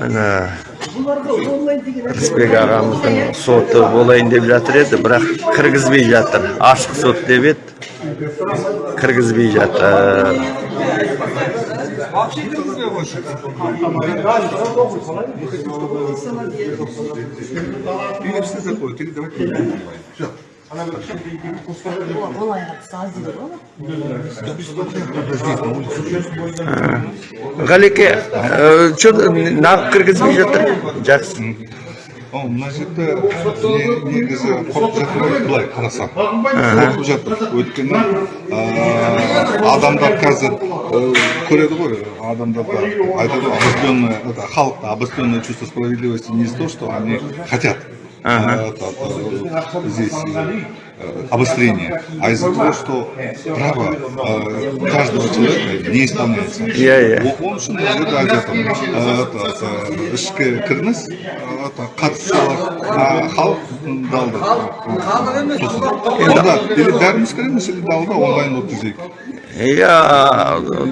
міне рысбек ағамыздың соты болайын деп жатыр еді бірақ кіргізбей жатыр ашық сот деп еді кіргізбей жатыр Или все давайте. Все. ғалеке че нағып кіргізбей жатыр жақсы О, мына жерде не- негізі қорқып жатыр ғой былай қарасаң қорқып жатыр өйткені ә, адамдар қазір ә, көреді ғой адамдарда айтады ғой обостренное халықта обостренное чувство справедливости не того что они хотят Ага. э, это, э, здесь э, обострение, а из-за того, что право э, каждого человека не исполняется. Ол үшін жерде айтып ішкі кірініс а, халық далды сосын онда или бәріміз кіреміз или далда онлайн өткізейік иә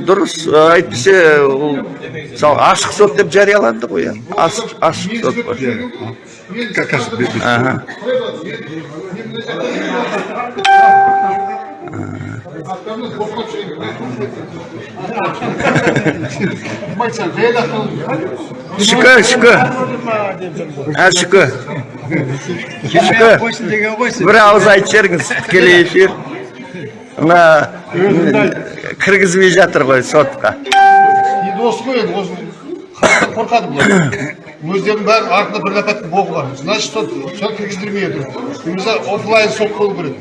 дұрыс әйтпесе ол мысалы ашық сот деп жарияланды ғой ашық сот қой Ка- қазір бе- бе- Ага. шүкі шүкі а шүкі шүкі бір ауыз айтып жіберіңіз тікелей эфир. Мына кіргізбей жатыр ғой сотқа енді осы ғой енді қорқады бұлар өздерінің бәрі артында бір ләпәттің боғы бар значит сол соны кіргіздірмей отыр немесе офлайн сот болу керек.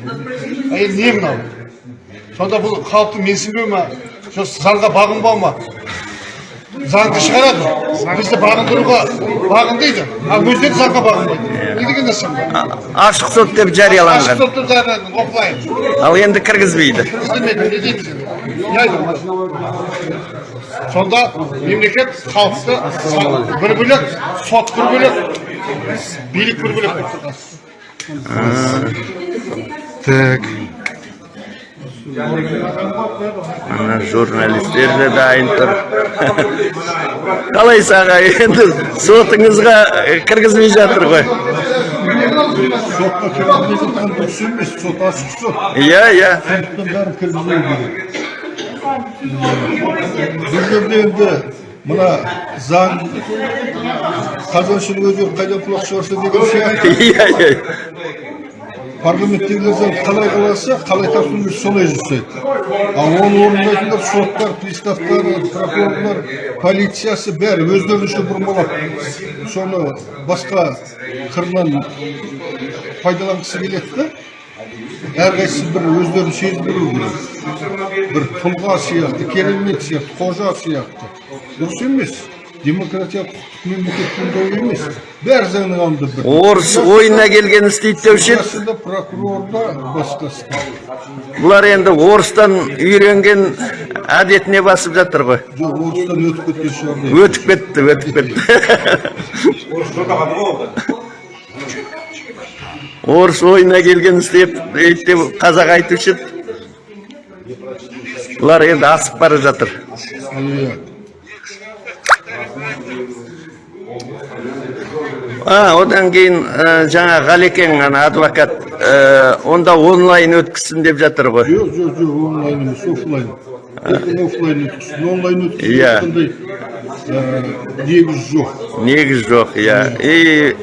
А енді не мынау? Сонда бұл халықты менсінбеу ма? Жоқ заңға бағынбау ма? Заңды шығарады. Бізді бағындыруға бағын дейді ал өздері заңға бағынбайды. Не деген нәрсе ашық сот деп ашық жарияланған сотты жариялады офлайн. Ал енді кіргізбейді. Кіргіздірмейді не дейміз? Енді не сонда мемлекет халықты бір бөлек сот бір бөлек билік бір бөлек. Так. Мына журналистер де дайын тұр. Қалайсыз аға енді сотыңызға кіргізбей жатыр ғой. Сотқа кіргізбей жатқан дұрыс емес сот ашық сот. Иә иә. Сондықтан бәрін кіргізбеу керек. Бұл жерде енді мына заң қазаншының өзі қайдан құлақ шығарса деген сияқты иә иә парламенттегілер заң қалай қаласа қалай тапсырма солай жасайды ал оны орындайтындар соттар приставтар прокурорлар полициясы бәрі өздерінше бұрмалап соны басқа қырынан пайдаланғысы келеді да әрқайсысы бір өздерін сездіру керек. Бір тұлға сияқты керемет сияқты қожа сияқты. Дұрыс емес. Демократия құқықтық мемлекеттің ойы емес. Бәрі заңның алдында бір. Орыс ойына келген істейді деуші еді Басында прокурор да басқасы бұлар енді орыстан үйренген әдетіне басып жатыр ғой. Жоқ орыстан өтіп кеткен шығар. Өтіп кетті өтіп кетті. Орыс ойына келген істеп деп қазақ айтушы еді. Бұлар енді асып бара жатыр. А одан кейін ә, жаңа ғалекең ана адвокат ә, онда онлайн өткізсін деп жатыр ғой. Жоқ жоқ жоқ онлайн емес офлайн өткізсін онлайн өткізсін Иә. ә, негіз жоқ. Негіз жоқ иә. И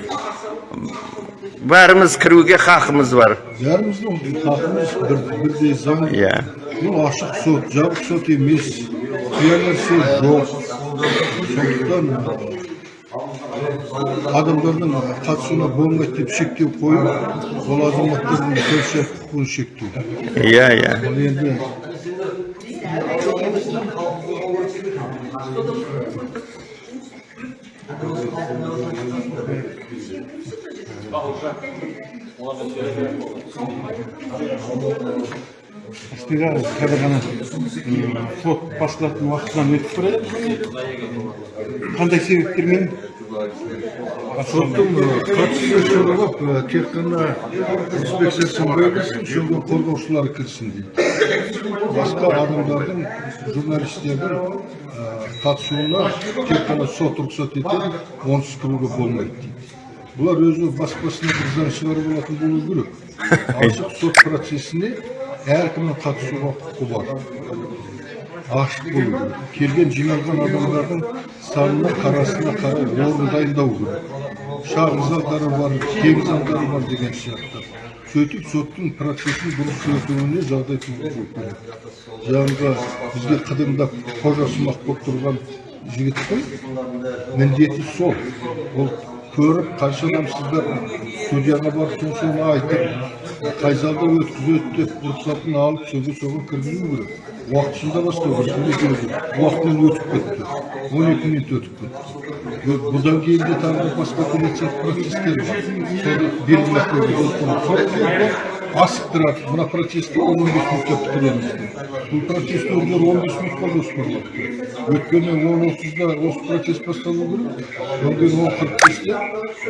бәріміз кіруге хақымыз бар. Бәріміздің хақымыз бір, бірдей заң иә. бұл ашық сот жабық сот емес. Нәрсе жоқ. Сондықтан адамдардың қатысуына болмайды деп шектеу қойып ол азаматтардың көпшілік құқығын шектеу. Иә иә. Астыға қазір ғана сот басталатын уақытынан өтіп бара қандай себептермен соттың қатысушы сұралып тек қана инспекциясын бөлінсін сонда қорғаушылар кірсін дейді. Басқа адамдардың журналистердің қатысуына тек қана сот рұқсат етеді онсыз кіруге болмайды дейді. Бұлар өзі баспасына бір заң шығарып алатын болу керек ашық сот процесіне әркімнің қатысуға құқы бар ашық болу керек келген жиналған адамдардың санына қарасына қарай орын дайындау керек шағын залдары бар кең бар деген сияқты сөйтіп соттың процесін дұрыс өтуіне жағдай туғызу керек жаңағы бізге қыдымдап қожасымақ болып тұрған жігіттің міндеті сол ол көріп қанша адам сіздер судьяға барып соны айтып қай залда өткізеді деп рұқсатын алып сөзге соған кіргізу керек уақытысында бастау керек уақытынан өтіп кетті он екі минут өтіп кетті бұдан кейін де тағы да басқа апелляциялық процестер бар соны белгілеп сот асықтырады мына процесті он он бес минутта бітіреміз бұл процессті олар он бес минутқа жоспарлапты өйткені он отызда осы процесс басталу керек одан кейін он қырық бесте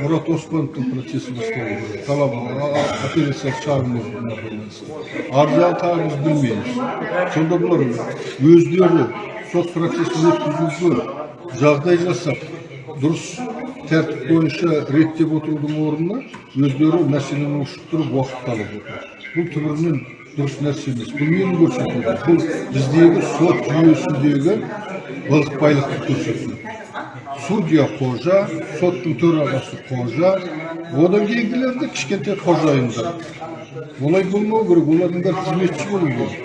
мұрат оспановтың процесі басталу керек талабы апелляциялық шағымына байланысты ар жағын тағы біз білмейміз сонда бұлар өздері сот процесін өткізуге жағдай жасап дұрыс тәртіп бойынша реттеп отырудың орнына өздері мәселені ушықтырып уақыт алып отыр. Бұл түбірінен дұрыс нәрсе емес бұл нені көрсетеді бұл біздегі сот жүйесіндегі былықпайлықты көрсетеді судья қожа соттың төрағасы қожа одан кейінгілер де кішкентай қожайындар олай болмау керек олардың бәрі қызметші болу керек.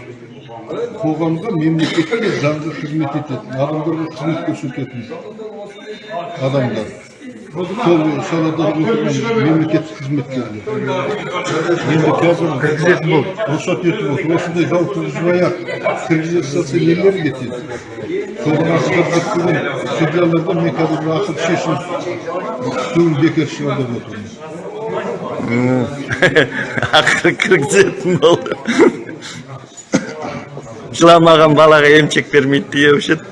Қоғамға мемлекетке заңға қызмет ететін адамдарға қызмет көрсететін адамдар. Сол салада отырған мемлекеттік қызметкерлер енді қазір кіргізетін болды рұқсат етіп отыр осындай дау туғызбай ақ кіргізе салса нелер кетеді соған судьялардан мен қазір ақыл шешім түгін бекер шығар деп отырмын ақыры кіргізетін болды жыламаған балаға емшек бермейді деуші еді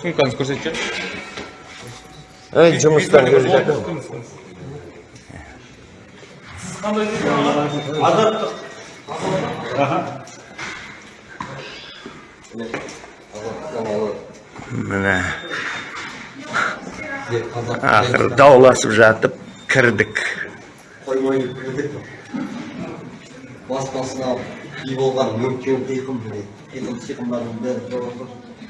сумкаңызды көрсетші ей жұмыстан келе жатырмын міне ақыры дауласып жатып кірдік қоймай кірдік бас басына үй болған мүмкін қиқым қиқым сиқымдардың бәрі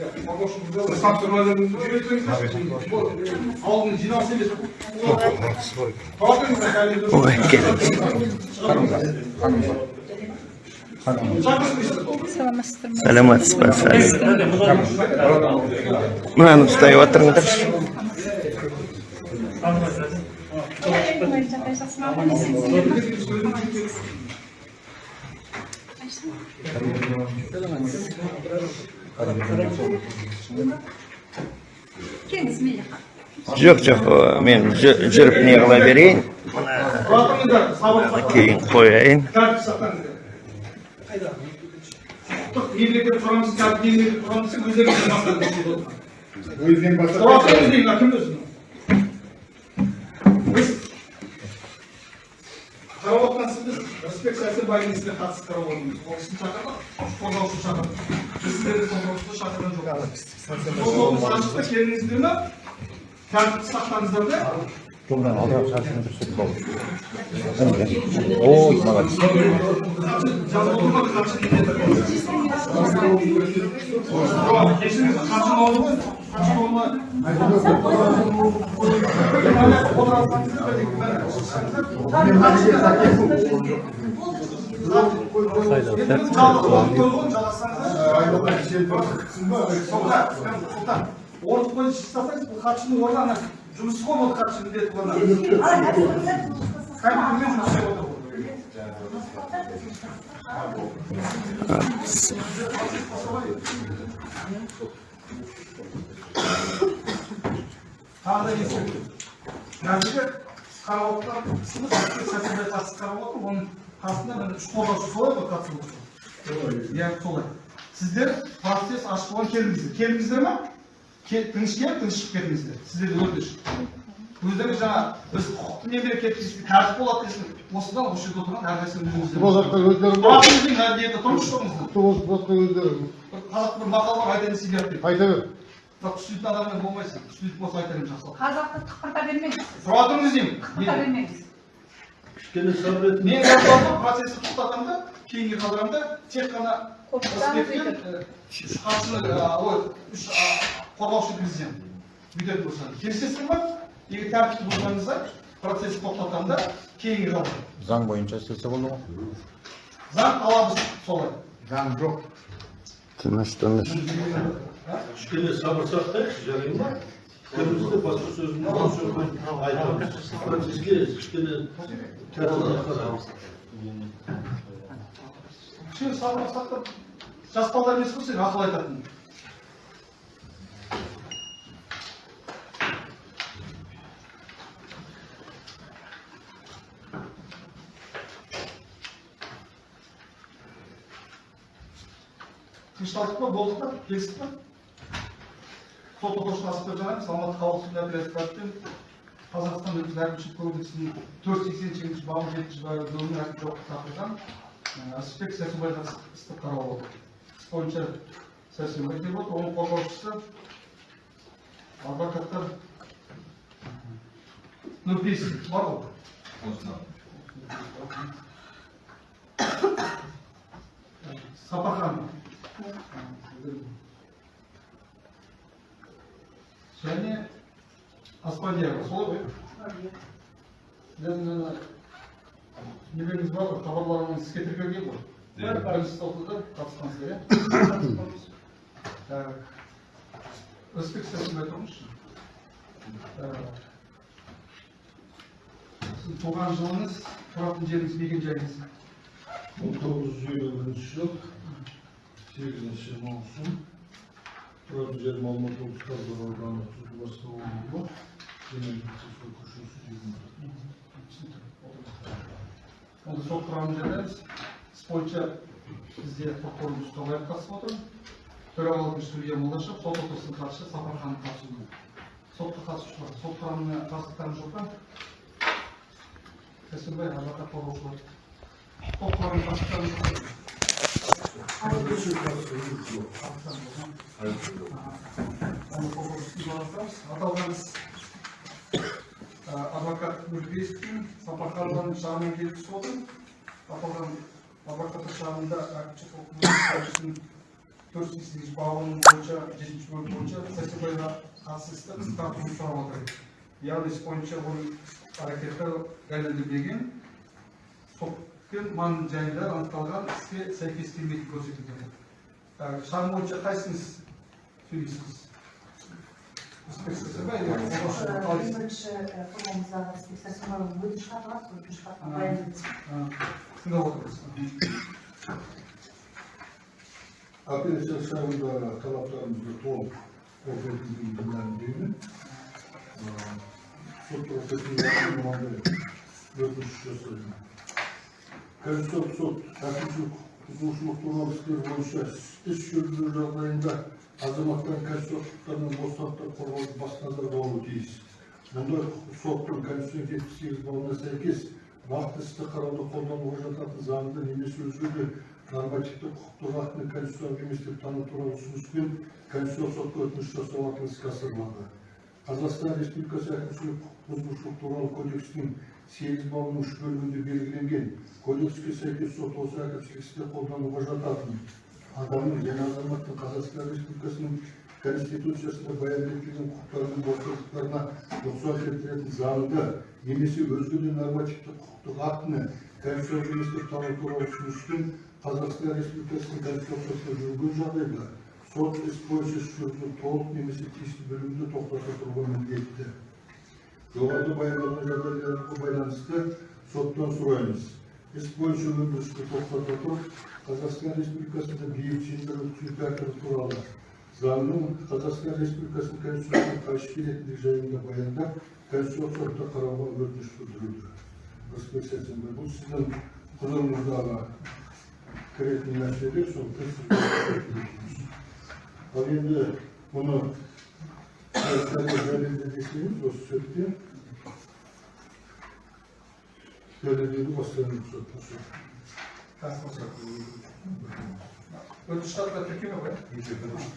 Ой, Salamat pa sa alin. Mahanap tayo at ang tapos. Salamat. Жоқ жоқ мен жүріп не қыла берейін кейін қояйын тәртіп қарап отырған біз рысбек сәрсенбайдың ісіне қатысты қарап отырмыз ол кісіні шақырдық қорғаушыны шақырдық біз сіздерді қорғаушыны шақырған жоқпыз ашықта келіңіздер ме тәртіпті сақтаңыздар да Жолдан алдырақ шаршыны бір сөз болды. Ой, молодец. Кешіріңіз, қанша болды ғой? Болды? Орып қойып шықсаңыз бұл хатшының орны ана жұмысы ғой ол хатшы міндеті. Кәдімгідей жұмыс отыр ғой. Тағы да ескерту жерде қарап отырған сынып сәрсенбай қатысып қарап отыр оның қасында міне үш қорғаушы солай ғой қатысып отыр иә солай. Сіздер процесс ашық болған келдіңіздер. Келдіңіздер ма? Тыныш келіп тыныш шығып кетіңіздер сіздерде өтініш өздеріңіз жаңа біз құқықты мемлекетпіз тәртіп болады десін осыдан осы жерде отырған әрқайсының өзіңіздер Бұл жақта өздерің бар. Ағаңыздың мәдениеті тұрмыс жоғыңыздар Осы өздерің бір қазақ бір мақал бар айта берсе деп айта бер. Бірақ түсінетін адаммен болмайсың түсінетін болса айта беремін жақсы қазақты тұқырта бермеңіз. Тұра тұрыңыз деймін тұқырта бермеңіз. Мен жазбамды процессті тоқтатамын да кейінге қалдырамын да тек қана үш хатшыны а, ой үш қорғаушы президент бүйтетін болса. Келісесіздер ма егер тәртіпті бұзғаныңызда процессті тоқтатамын да кейінге қалдырамын Заң бойынша істесе болды ғой. заң талабы солай. Заң жоқ. Тыныш. Тыныш. Кішкене сабыр сақтайықшы жарай ма бірімізде басқа сөзін сөзбен айтамыз процеске кішкене тәртіп қарамыз кішкене сабыр сақтап жас балдар емес сен ақыл айтатын. Тынышталдық па? Болдық па? Келістік па? Сот отырысына асып беріп жатырмыз алматы қалалық қазақстан өкілі әкімшілік кодексінің төрт сексен сегізінші бабы жетінші бөлімінің әкімшілік жауапқа тартылған әсіпбек сәрсенбайға істі қарап отыр іс бойынша сәрсенбай отыр. Оның қорғаушысы адвокаттар нұрпейісов. Бар ғой. Сапархан. Және аспандиярова солай ғой нелеріңіз бар ғой хабарларыңыз іске тіркелген ғой. Бірінші сотыда қатысқансыздар иә так. Сәрсенбай тұрыңызшы сіздің туған жылыңыз тұратын жеріңіз мекен жайыңыз? Мың тоғыз жүз елу бірінші жыл сегізінші маусым. Тұратын жерім алматы облысы талдықорған ауданы түлкібас ауылы жиырма көшесі онда сот құрамын жазамыз іс бойынша бізде прокурор мұстафаев қатысып отыр төрағалығын судья молдашев сот отырысының хатшысы сапарханов қатысуда сотқа қатысушылар сот құрамына қарсылықтарыңыз жоқ па сәрсенбай адвокат қорғаушылар сот құрамына қарсылықтарыңыз аталған іс адвокат нұрпейісовтің сапарханованың шағымын келіп отыр аталған адвокаттар шағымында әкімшілік төрт жүз сегізінші бабының бойынша жетінші бөлім бойынша сәрсенбайға қатысты істі іс тартуды сұрап отыр яғни іс бойынша оның әрекеті дәлелденбеген маң жайында анықталған іске сәйкес келмейтін көрсетілген. Ә, шағым бойынша қайсыңыз сөйлейсіз? Апелляция шағында талаптарымызды толық мәлімдеймін сот өтініш жасаймын конституциялық сот әкімшілік құқық бұзушылық туралы істер бойынша іс жүргізу жағдайында азаматтардың конституциялық мен бостандықтар қорғауды басты назарда болуы тиіс мұндай соттың конституцияның жетпіс сегіз бабына сәйкес нақты істі қарауда қолдануға жататын заңды немесе өзге де нормативті құқықтық актіні конституциялық емес деп тану туралы ұсыныспен конституциялық сотқа өтініш жасау арқылы іске асырылады қазақстан республикасы әкімшілік құқық бұзушылық туралы кодекстің сегіз бабының үш бөлігінде белгіленген кодекске сәйкес сот осы әкімшілік істе қолдануға жататын адамның және азаматтың қазақстан республикасының конституциясында баяндалған құқықтары мен бостандықтарына нұқсан келтіретін заңды немесе өзге де нормативтік құқықтық актіні тану туралы ұсыныстың қазақстан республикасының конституциясына жүрген жағдайда сот іс бойынша жүргізу толық немесе тиісті бөлімде тоқтата тұруға міндетті жоғарыда баяндалған жағдайларға байланысты соттан сұраймыз. Іс бойынша өндірісті тоқтата тұрып қазақстан республикасында бейбіт жиындар өткізу тәртібі туралы заңның қазақстан республикасының конституциясына қайшы келетіндігі жайында баяндап конституциялық сотта қарауға өтініш білдіруді рысбек сәрсенбай бұл сіздің құзырыңыздағы кіретін сондықтан сізге ал енді мұны дәлелді десеңіз осы сөтте дәлелдеуді бастаймын сот Өтініш хатқа тіркеме ғой?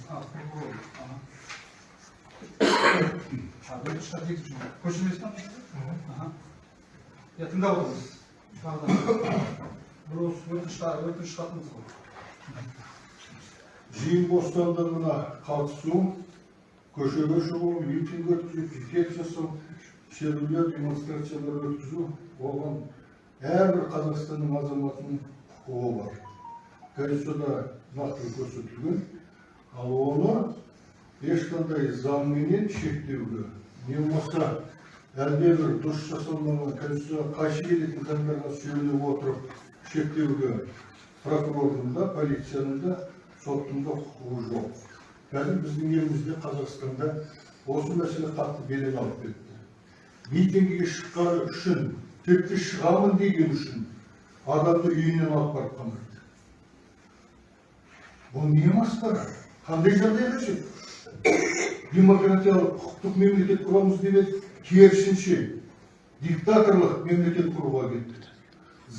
А, прокурор. Ага. А, өтініш хат екінші ма? көшірмесі ма? Ага. Я тыңдап отырмыз. Тағы да. Бұл осы өтініш хат- өтініш хатымыз ғой. жиын бостандығына қатысу көшеге шығу митинг өткізу пикет жасау шерулер демонстрациялар өткізу оған әрбір қазақстанның азаматының құқығы бар конституцияда нақты көрсетілген ал оны ешқандай заңменен шектеуге не болмаса әлдебір дұрыс жасалмаған конституцияға қайшы келетін заңдарға сүйене отырып шектеуге прокурордың да полицияның да соттың да құқығы жоқ қазір біздің елімізде қазақстанда осы мәселе қатты белең алып кетті митингіге шыққаны үшін тіпті шығамын деген үшін адамды үйінен алып барып қамайды бұл не масқара қандай жағдай демократиялық құқықтық мемлекет құрамыз деп едік керісінше диктаторлық мемлекет құруға кетті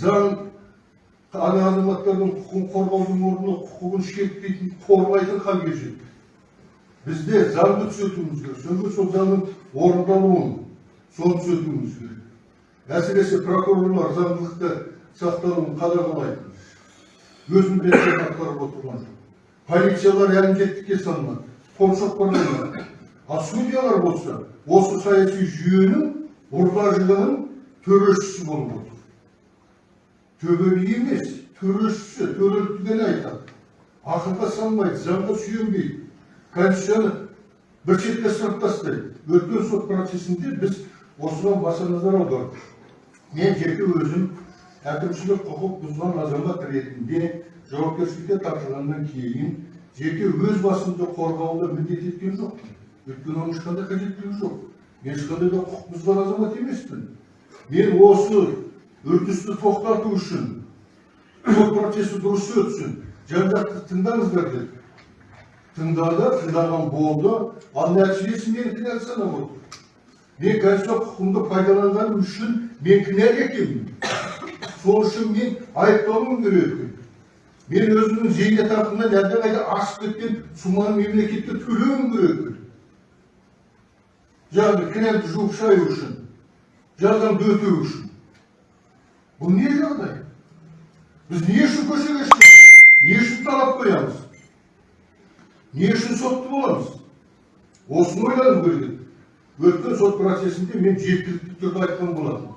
заң ана азаматтардың құқығын қорғаудың орнына құқығын шектейтін қорғайтын халге жетті бізде заңды түзетуіміз керек сондықтан сол заңның орындалуын соны түзетуіміз керек әсіресе прокурорлар заңдылықты сақталуын қадағалайтын өз міндеттерін атқарып отырған жоқ полициялар әлі жетістікке салынады шоқпарланады ал судьялар болса осы саяси жүйенің ұрғажығының төрешісі болып отыр төбе емес төрешісі төреліктігін айтады ақылға салмайды заңға сүйенбейді конституцияны бір шетке ысырып тастайды өткен сот процесінде біз осыған баса назар аудардық. Мен жеке өзім әкімшілік құқық бұзған азамат ретінде жауапкершілікке тартылғаннан кейін жеке өз басымды қорғауды міндет еткен жоқпын. Өйткені оның ешқандай қажеттілігі жоқ. Мен ешқандай да құқық бұзған азамат емеспін. Мен осы үрдісті тоқтату үшін сот процесі дұрыс өтсін жан жақты тыңдаңыздар деді тыңдады тыңдаған болды ал нәтижесі мені кінәлі отыр мен конституция құқығымды пайдаланғаным үшін мен кінәлі екенмін сол үшін мен айыпталуым керек екен мен өзімнің зейнетақымнан әлдеқайда асып кеткен сумманы мемлекетке төлеуім керек екен яғни кінәмді жуып шаю үшін жазамды өтеу үшін бұл не жағдай біз не үшін көшеге шығамыз не үшін талап қоямыз не үшін сотты боламыз осыны ойлану керек өткен сот процесінде мен жеткілікті түрде айтқан болатынмын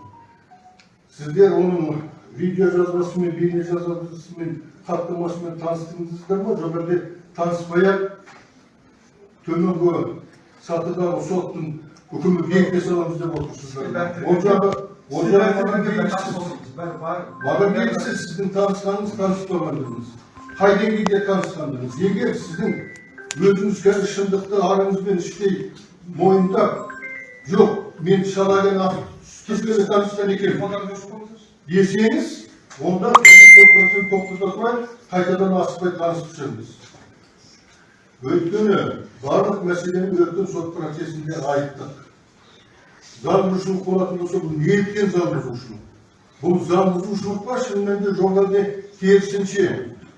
сіздер оның видео жазбасымен бейне жазбасымен хаттамасымен таныстыңыздар ма жоқ әлде таныспай ақ төменгі сатыдағы соттың үкімі бекіте саламыз деп отырсыздар ол жағы ол жағы маған белгісіз сіздің танысқаныңыз таныспағандығыңыз қай деңгейде танысқандығыңыз егер сіздің өзіңіз қазір шындықты арыңызбен іштей мойындап жоқ мен шалаген кескені танысқан екенмін десеңіз онда тоқтата тұрайық қайтадан асықпай танысып шығыңыз өйткені барлық мәселені өткен сот процесінде айттық заң бұзушылық болатын болса бұл неліктен заң бұзушылық бұл заң бұзушылық па шын мәнінде жоқ әлде керісінше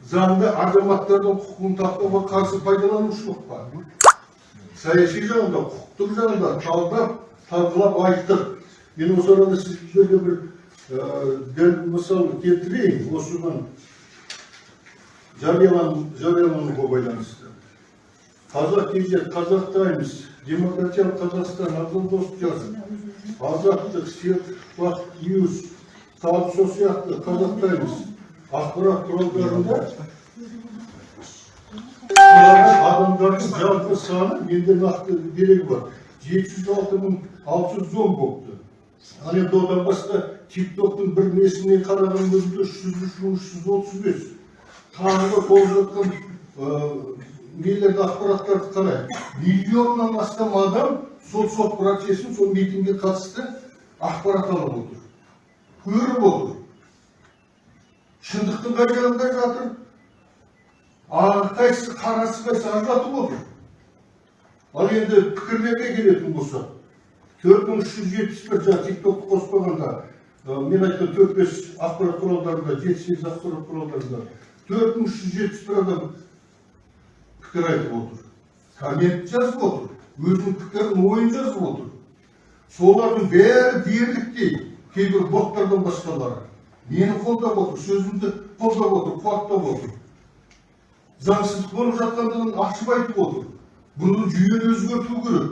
заңды азаматтардың құқығын таптауға қарсы пайдаланушылық па саяси жағында құқықтық жағында талдап талқылап айттық мен осы арада сіздерге бір ә, дәл мысал келтірейін. Осыған жариялан жариялануға байланысты. Қазақ кз қазақ таймс демократиялық қазақстан абзал досжаз азаттық серт уақыт ньюс тағы сол сияқты қазақ таймс ақпарат құралдарында адамдардың жалпы саны менде нақты дерегі бар жеті жүз алты мың алты жүз он болыпты ал енді одан басқа тик токтың бір несіне қараған өзінде үш жүз үш мың үш жүз отыз бес тағы толып жатқан нелерді ақпараттарды қарай миллионнан астам адам сол сот процесін сол митингге қатысты ақпарат алып отыр көріп отыр шындықтың қай жағында жатыр? Ағы қарасы қайсысы ажыратып отыр ал енді пікірлерге келетін болсақ төрт мың үш жүз жетпіс бір жаңағы тик токты қоспағанда мен айтқан төрт бес ақпарат құралдарында жеті сегіз ақпарат құралдарында төрт мың үш жүз жетпіс бір адам пікір айтып отыр. Коммент жазып отыр. Өзінің пікірін ойын жазып отыр. Солардың бәрі дерліктей кейбір боттардан басқалары. Мені қолдап отыр сөзімді қолдап отыр қуаттап отыр заңсыздық болып жатқандығын ашып айтып отыр бұны жүйені өзгерту керек.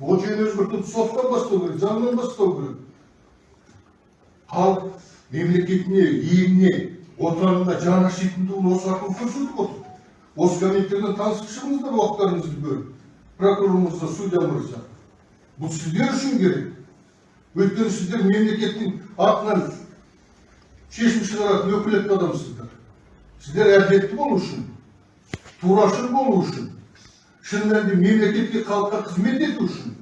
Ол жүйені өзгертуді соттан бастау керек заңнан бастау керек. Халық мемлекетіне еліне отанына жаны ашитындығын осы арқылы көрсетіп отыр. Осы комитеттерден танысып шығыңыздар уақыттарыңызды бөліп. Прокурор мырза судья мырза бұл сіздер үшін керек. Өйткені сіздер мемлекеттің атынан шешім шығаратын өкілетті адамсыздар. Сіздер әділетті болу үшін турашыл болу үшін шын мәнінде мемлекетке халыққа қызмет ету үшін.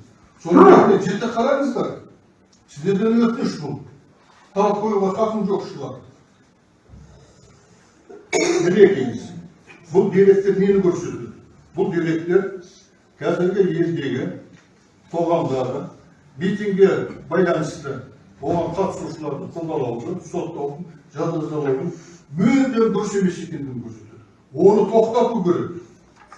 Өте жіті қараңыздар сіздерден өтініш бұл. Талап қоюға хақым жоқ шығар мінекейіңіз бұл деректер нені көрсетеді бұл деректер қазіргі елдегі қоғамдағы митингге байланысты оған қатысушыларды қудалауды соттаудың жазалаудың мүлдем дұрыс емес екендігін көрсетеді оны тоқтату керек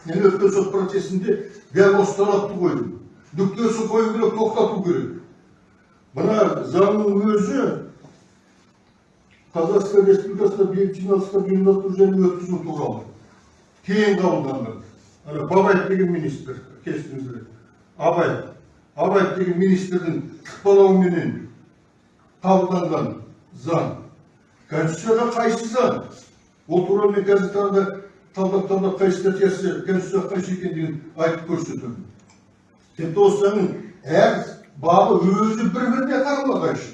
мен өткен сот процесінде дәл осы талапты қойдым нүктесін қою керек тоқтату керек мына заңның өзі қазақстан республикасында бейбіт жиналыстар ұйымдастыру және өткізу туралы кейін қабылданған ана бабаев деген министр кестіңіздер абай абаев деген министрдің ықпалауыменен қабылданған заң. Конституцияға қайшы заң? Ол туралы мен қазір тағы да талдап талдап қай статьясы конституцияға қайшы екендігін айтып көрсетемін. Тіпті осы заңның әр бабы өзі бір біріне қарама қайшы.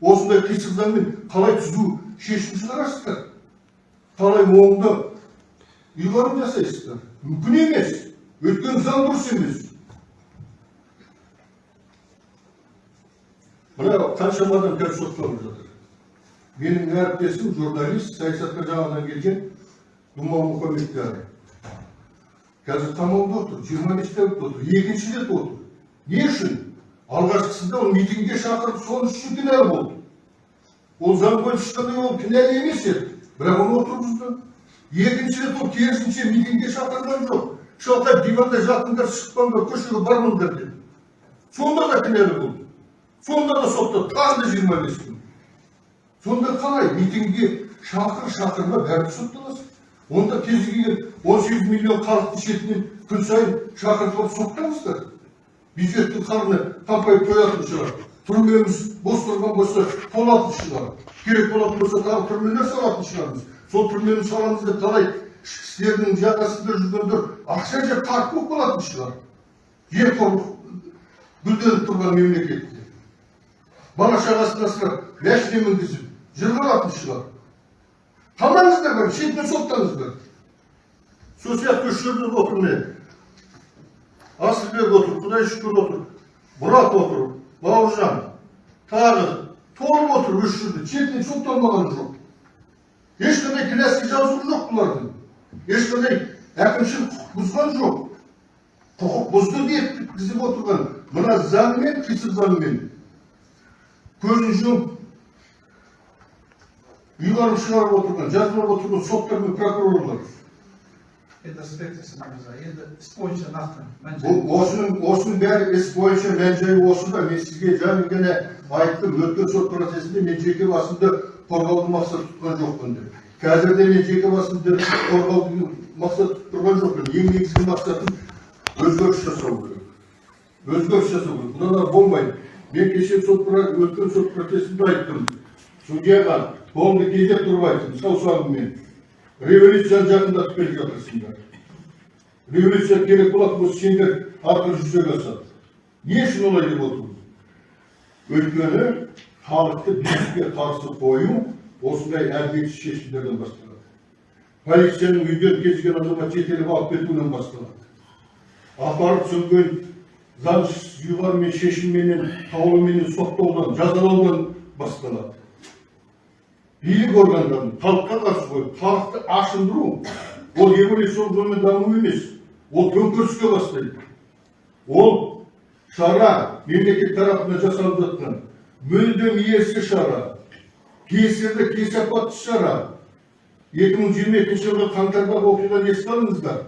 Осындай қисық заңмен қалай түзу шешім шығарасыздар? Қалай оңдап ұйғарым жасайсыздар? Мүмкін емес. Өйткені заң дұрыс емес. Мына қаншама адам қазір сотталып жатыр менің әріптесім журналист саясатқа жаңадан келген думан мұхамедкәрі қазір қамауда отыр жиырма бес тәулік отыр екінші рет отыр не үшін алғашқысында ол митингге шақырып соның үшін кінәлі болды ол заң бойынша ешқандай ол кінәлі емес еді бірақ оны отырғызды екінші рет ол керісінше митингге шақырған жоқ шалқайып диванда жатыңдар шықпаңдар көшеге бармаңдар деді сонда да кінәлі болды сонда да соттады тағы да жиырма бес күн сонда қалай митингге шақыр шақырма бәрібір сотталасың онда кез келген он сегіз миллион халықтың шетінен күн сайын шақыртып алып соттаңыздар бюджеттің қарны қампайып тоятын шығар түрмеміз бос тұрған болса толатын шығар керек болатын болса тағы түрмелер салатын шығармыз сол түрмені саламыз деп талай ішкі істердің жағасында жүргендер ақша жеп қарық болып қалатын шығар жемқорлық гүлденіп тұрған мемлекетте бала шағасын асырап машина мінгізіп жүріп алатын шығар қалмаңыздар бәрі шетінен соттаңыздар сол сияқты үш жерде отыр міне асылбек отыр құдай шүкір отыр мұрат отыр бауыржан тағы толып отыр үш жерде шетінен сотталмаған жоқ ешқандай кінәсі жазуы жоқ бұлардың ешқандай әкімшілік құқық бұзған жоқ құқық бұзды деп тізіп отырған мына заңмен қисық заңмен көзін жұмып ұйғарым шығарып отырған жазалап отырған соттар мен прокурорлар это аспектісі енді іс бойынша нақты осының осының бәрі іс бойынша мән жайы осы да мен сізге жаңа ғана айттым өткен сот процесінде мен жеке басымды қорғауды мақсат тұтқан жоқпын деп. Қазір де мен жеке басымды қорғауды мақсат тұтып тұрған жоқпын. Ең негізгі мақсатым өзгеріс жасау керек. Өзгеріс жасау керек. Мыналар болмайды. Мен кеше сот өткен сот процесінде айттым. Судьяға қолымды кезеп тұрып айттым саусағыммен революцияны жақындатып келе жатырсыңдар революция керек болатын болса сендер арқылы жүзеге асады. Не үшін олай деп отырмын? Өйткені халықты билікке қарсы қою осындай әлдетсіз шешімдерден басталады. Полицияның үйден келген азамат жетелеп алып кетуінен басталады. Апарып сөнген заңсыз ұйғармен шешімменен қаулыменен соттаудан жазалаудан басталады билік органдарын халыққа қарсы қойып халықты ашындыру ол эволюциялық жолмен даму емес ол төңкеріске бастайды ол шара мемлекет тарапынан жасалып жатқан мүлдем ерсі шара кесірді кесапатты шара екі мың жиырма екінші жылғы қаңтардағы оқиғаны еске алыңыздар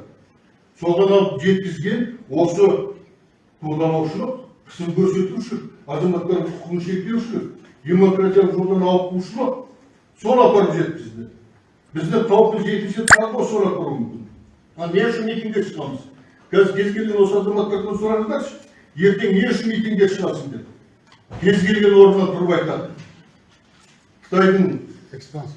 соған алып жеткізген осы қолдаушылық қысым көрсетушілік азаматтардың құқығын шектеушілік демократиялық жолдан ауытқушылық сол апарып жеткізді. Бізді қауіпті жетінші тағы сол апару мүмкін. Ал не үшін митингге шығамыз қазір кез келген осы азаматтардан сұраңыздаршы ертең не үшін митингге шығасың деп. Кез келген орнынан тұрып айтады. Қытайдың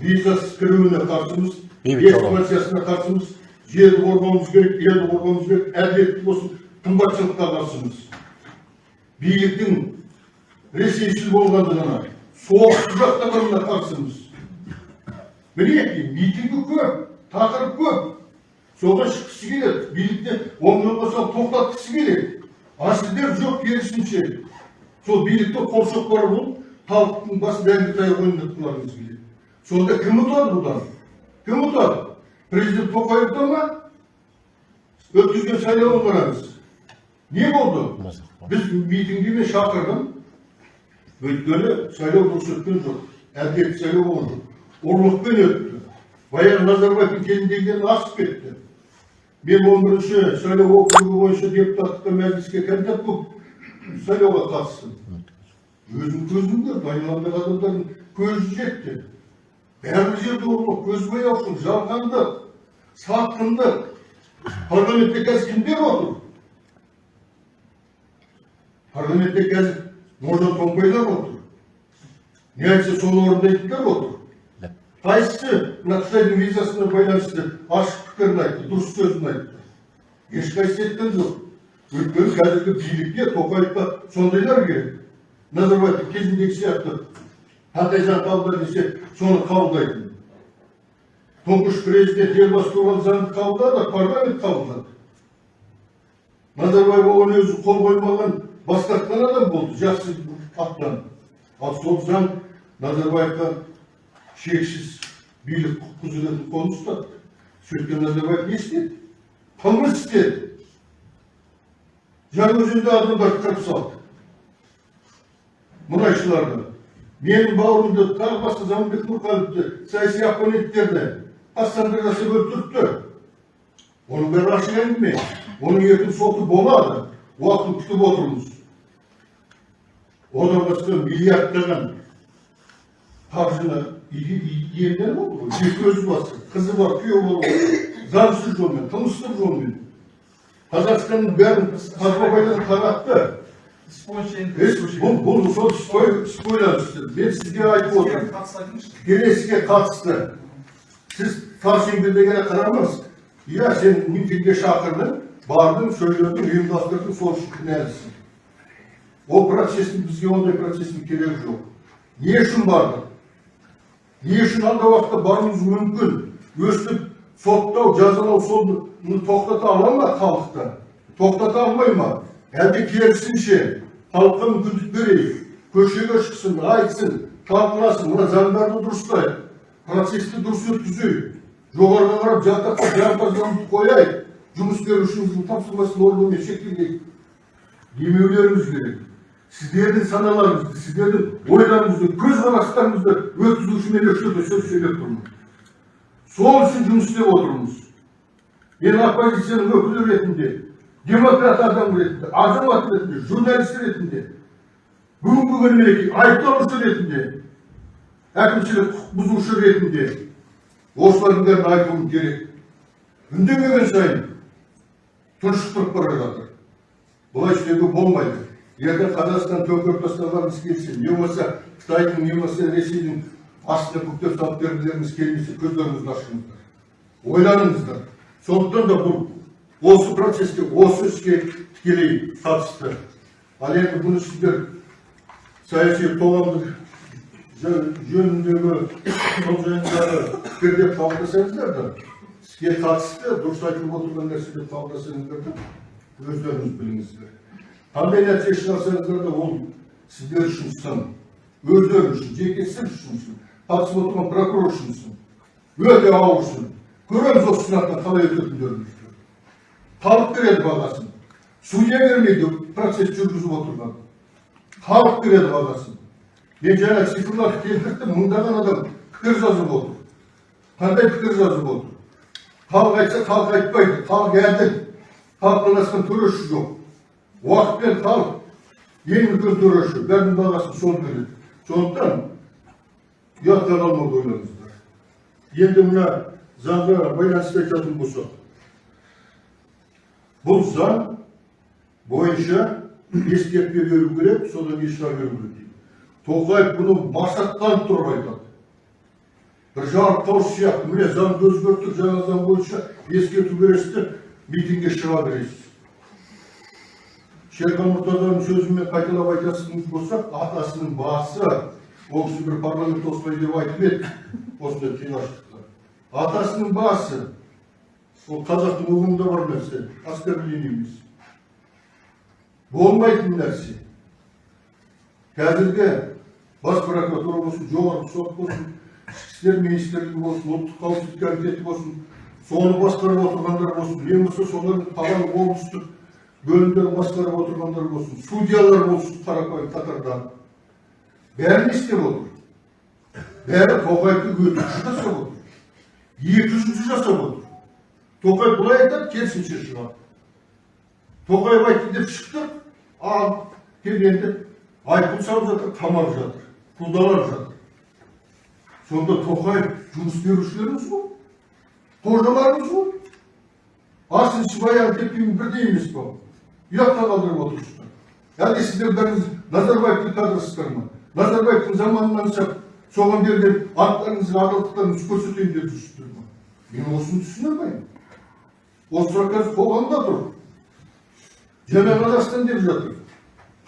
визасыз кіруіне қарсымыз экспансиясына қарсымыз жерді қорғауымыз керек елді қорғауымыз керек әділетті болсын. Қымбатшылыққа қарсымыз биліктің ресейшіл болғандығына соғысты жақтағанына қарсымыз мінекей митингі көп тақырып көп соған шыққысы келеді билікте оңынан қоса тоқтатқысы келеді а сіздер жоқ керісінше сол билікті қолшоқпары болып халықтың басын дәнді таяқ ойнатқыларыңыз келеді сонда кім ұтады бұдан кім ұтады президент тоқаев ұта ма өткізген сайлауын қараңыз не болды біз митингіме шақырдым өйткені сайлау өткен жоқ әділетті сайлау болған жоқ ұрлықпен өтті баяғы назарбаевтың кезіндегіден асып кетті мен он бірінші сайлау округі бойынша депутаттыққа мәжіліске кандидат болып сайлауға қатыстым өзім көзім көрді айналамдағы адамдардың көзі жетті бәрі жерде ұрлық көзбояушылық жалғандық сатқындық парламентте қазір кімдер отыр парламентте қазір нұржан томпайлар отыр не айтса соны орындайтындар отыр қайсысы мына қытайдың визасына байланысты ашық пікірін айтты дұрыс сөзін айтты. Ешқайсысы айтқан жоқ. Өйткені қазіргі билікке тоқаевқа сондайлар керек. Назарбаевтың кезіндегі сияқты қандай заң қабылда десе соны қабылдайтын тұңғыш президент елбасы туралы заңды қабылдады парламент қабылдады. Назарбаев оған өзі қол қоймаған бас тартқан адам болды жақсы аттан. Ал сол заң назарбаевқа шексіз билік құзыретін қолын сөйткен назарбаев не істеді? Қылмыс істеді. Жаңаөзенде адамдарды қырып салды. Мұнайшыларды менің бауырымды тағы басқа заманбек нұрқалиевті саяси оппоненттерді қастандық жасап өлтіртті. Оның бәрі ашық әңгіме оның ертең соты болады. Уақытын күтіп отырмыз. Одан басқа миллиардтаған қаржыны иемденіп отыр ғой екі көзі басы қызы бар күйеуі бар заңсыз жолмен қылмыстық жолмен қазақстанның бәрін қазбабайдан таратты бұл бұл сол спойлер мен сізге айтып отырмын келесіге қатысты сіз еңбекке қарамаңыз иә сен митингке шақырдың бардың сөйледің ұйымдастырдың сол үшін кінәлісің ол процестің бізге ондай процестің керегі жоқ не үшін бардық не үшін алдағы уақытта баруымыз мүмкін өстіп соттау жазалау соны тоқтата ала ма халықты тоқтата алмай ма әлде керісінше халыққа мүмкіндік берейік көшеге шықсын айтсын талқыласын мына заңдарды дұрыстайық процесті дұрыс өткізейік жоғарыға қарап жатаққа диапазонды қояйық жұмыс берушіміздің тапсырмасын орындаумен шектелейік демеулеріміз керек сіздердің саналарыңызды сіздердің ойларыңызды көзқарастарыңызды өткізушімен еш жерде сөз сөйлеп тұрмын. Сол үшін жұмыс істеп отырмыз. Мен оппозицияның өкілі ретінде демократ адам ретінде азамат ретінде журналист ретінде бүгінгі күні мінекей айыпталушы ретінде әкімшілік құқық бұзушы ретінде осылардың бәрін айтуым керек. Үндемеген сайын тұншықтырып бара жатыр. Бұлай істеуге болмайды. Егер қазақстан төңкеріп тастағанымыз келсе не болмаса қытайдың не болмаса ресейдің астына бүктеп салып бергілеріңіз келмесе көздеріңізді ашыңыздар ойланыңыздар сондықтан да бұл осы процеске осы іске тікелей қатысты. Ал енді бұны сіздер саяси қоғамдық жө- жөніндегі сол жайындағы пікір деп қабылдасаңыздар да іске қатысты дұрыс айтылып отырған нәрсе деп қабылдасаңыздар да өздеріңіз біліңіздер. Қандай нәтиже шығарсаңыздар да ол сіздер үшін сын өздері үшін жеке сіз үшін сын қатысып отырған прокурор үшін сын өте ауыр сын көреміз осы сынақтан қалай өтетіндеріңізді халық береді бағасын судья бермейді процесс жүргізіп отырған халық береді бағасын мен жаңа цифрларды келтірдім мыңдаған адам пікір жазып отыр қандай пікір жазып отыр халық айтса халық айтпайды халық әділ халықтан асқан төреші жоқ уақыт пен халық ең үлкен төреші бәрінің бағасын сол береді сондықтан ұятқа қалмауды ойлаңыздар енді мына заңға байланысты айтатын болсақ бұл заң бойынша ескертпе беру керек содан еш шыға беру керек дейді. Тоқаев бұны масаттанып тұрып айтады. Бір жарықтауыш сияқты. Міне заңды өзгерттік жаңа заң бойынша ескерту бересіз де митингке шыға бересіз. Шерхан мұртазаның сөзімен қайталап айтасыңыз болсақ атасының басы ол кісі бір парламент осылай деп айтып еді осындай қиғаштықта атасының басы ол қазақтың ұғымында бар нәрсе оскорбление емес болмайтын нәрсе қазіргі бас прокуратура болсын жоғарғы сот болсын ішкі істер министрлігі болсын ұлттық қауіпсіздік комитеті болсын соны басқарып отырғандар болсын не болмаса солардың қалалық облыстық бөлімдерін басқарып отырғандар болсын судьялар болсын қарапайым қатарда бәрі не істеп отыр бәрі тоқаевты өтірікші жасап отыр екі жүзді жасап отыр тоқаев былай айтады керісінше шығады тоқаев айтты деп шықты ал келгенде айыппұл салып жатыр қамап жатыр қудалап жатыр сонда тоқаев жұмыс берушілеріміз ғой қожаларымыз ғой асыншы баян тепкінің бірдей емес па ұятқа қалдырып отырсыздар сіздер бәріңіз назарбаевтың кадрысыздар ма назарбаевтың заманынан шығып соған берген анттарыңызға адалдықтарыңызды көрсетейін деп жүрсіздер ма мен осыны түсіне алмаймын осы сұрақ қазір қоғамда тұр жаңа қазақстан деп жатыр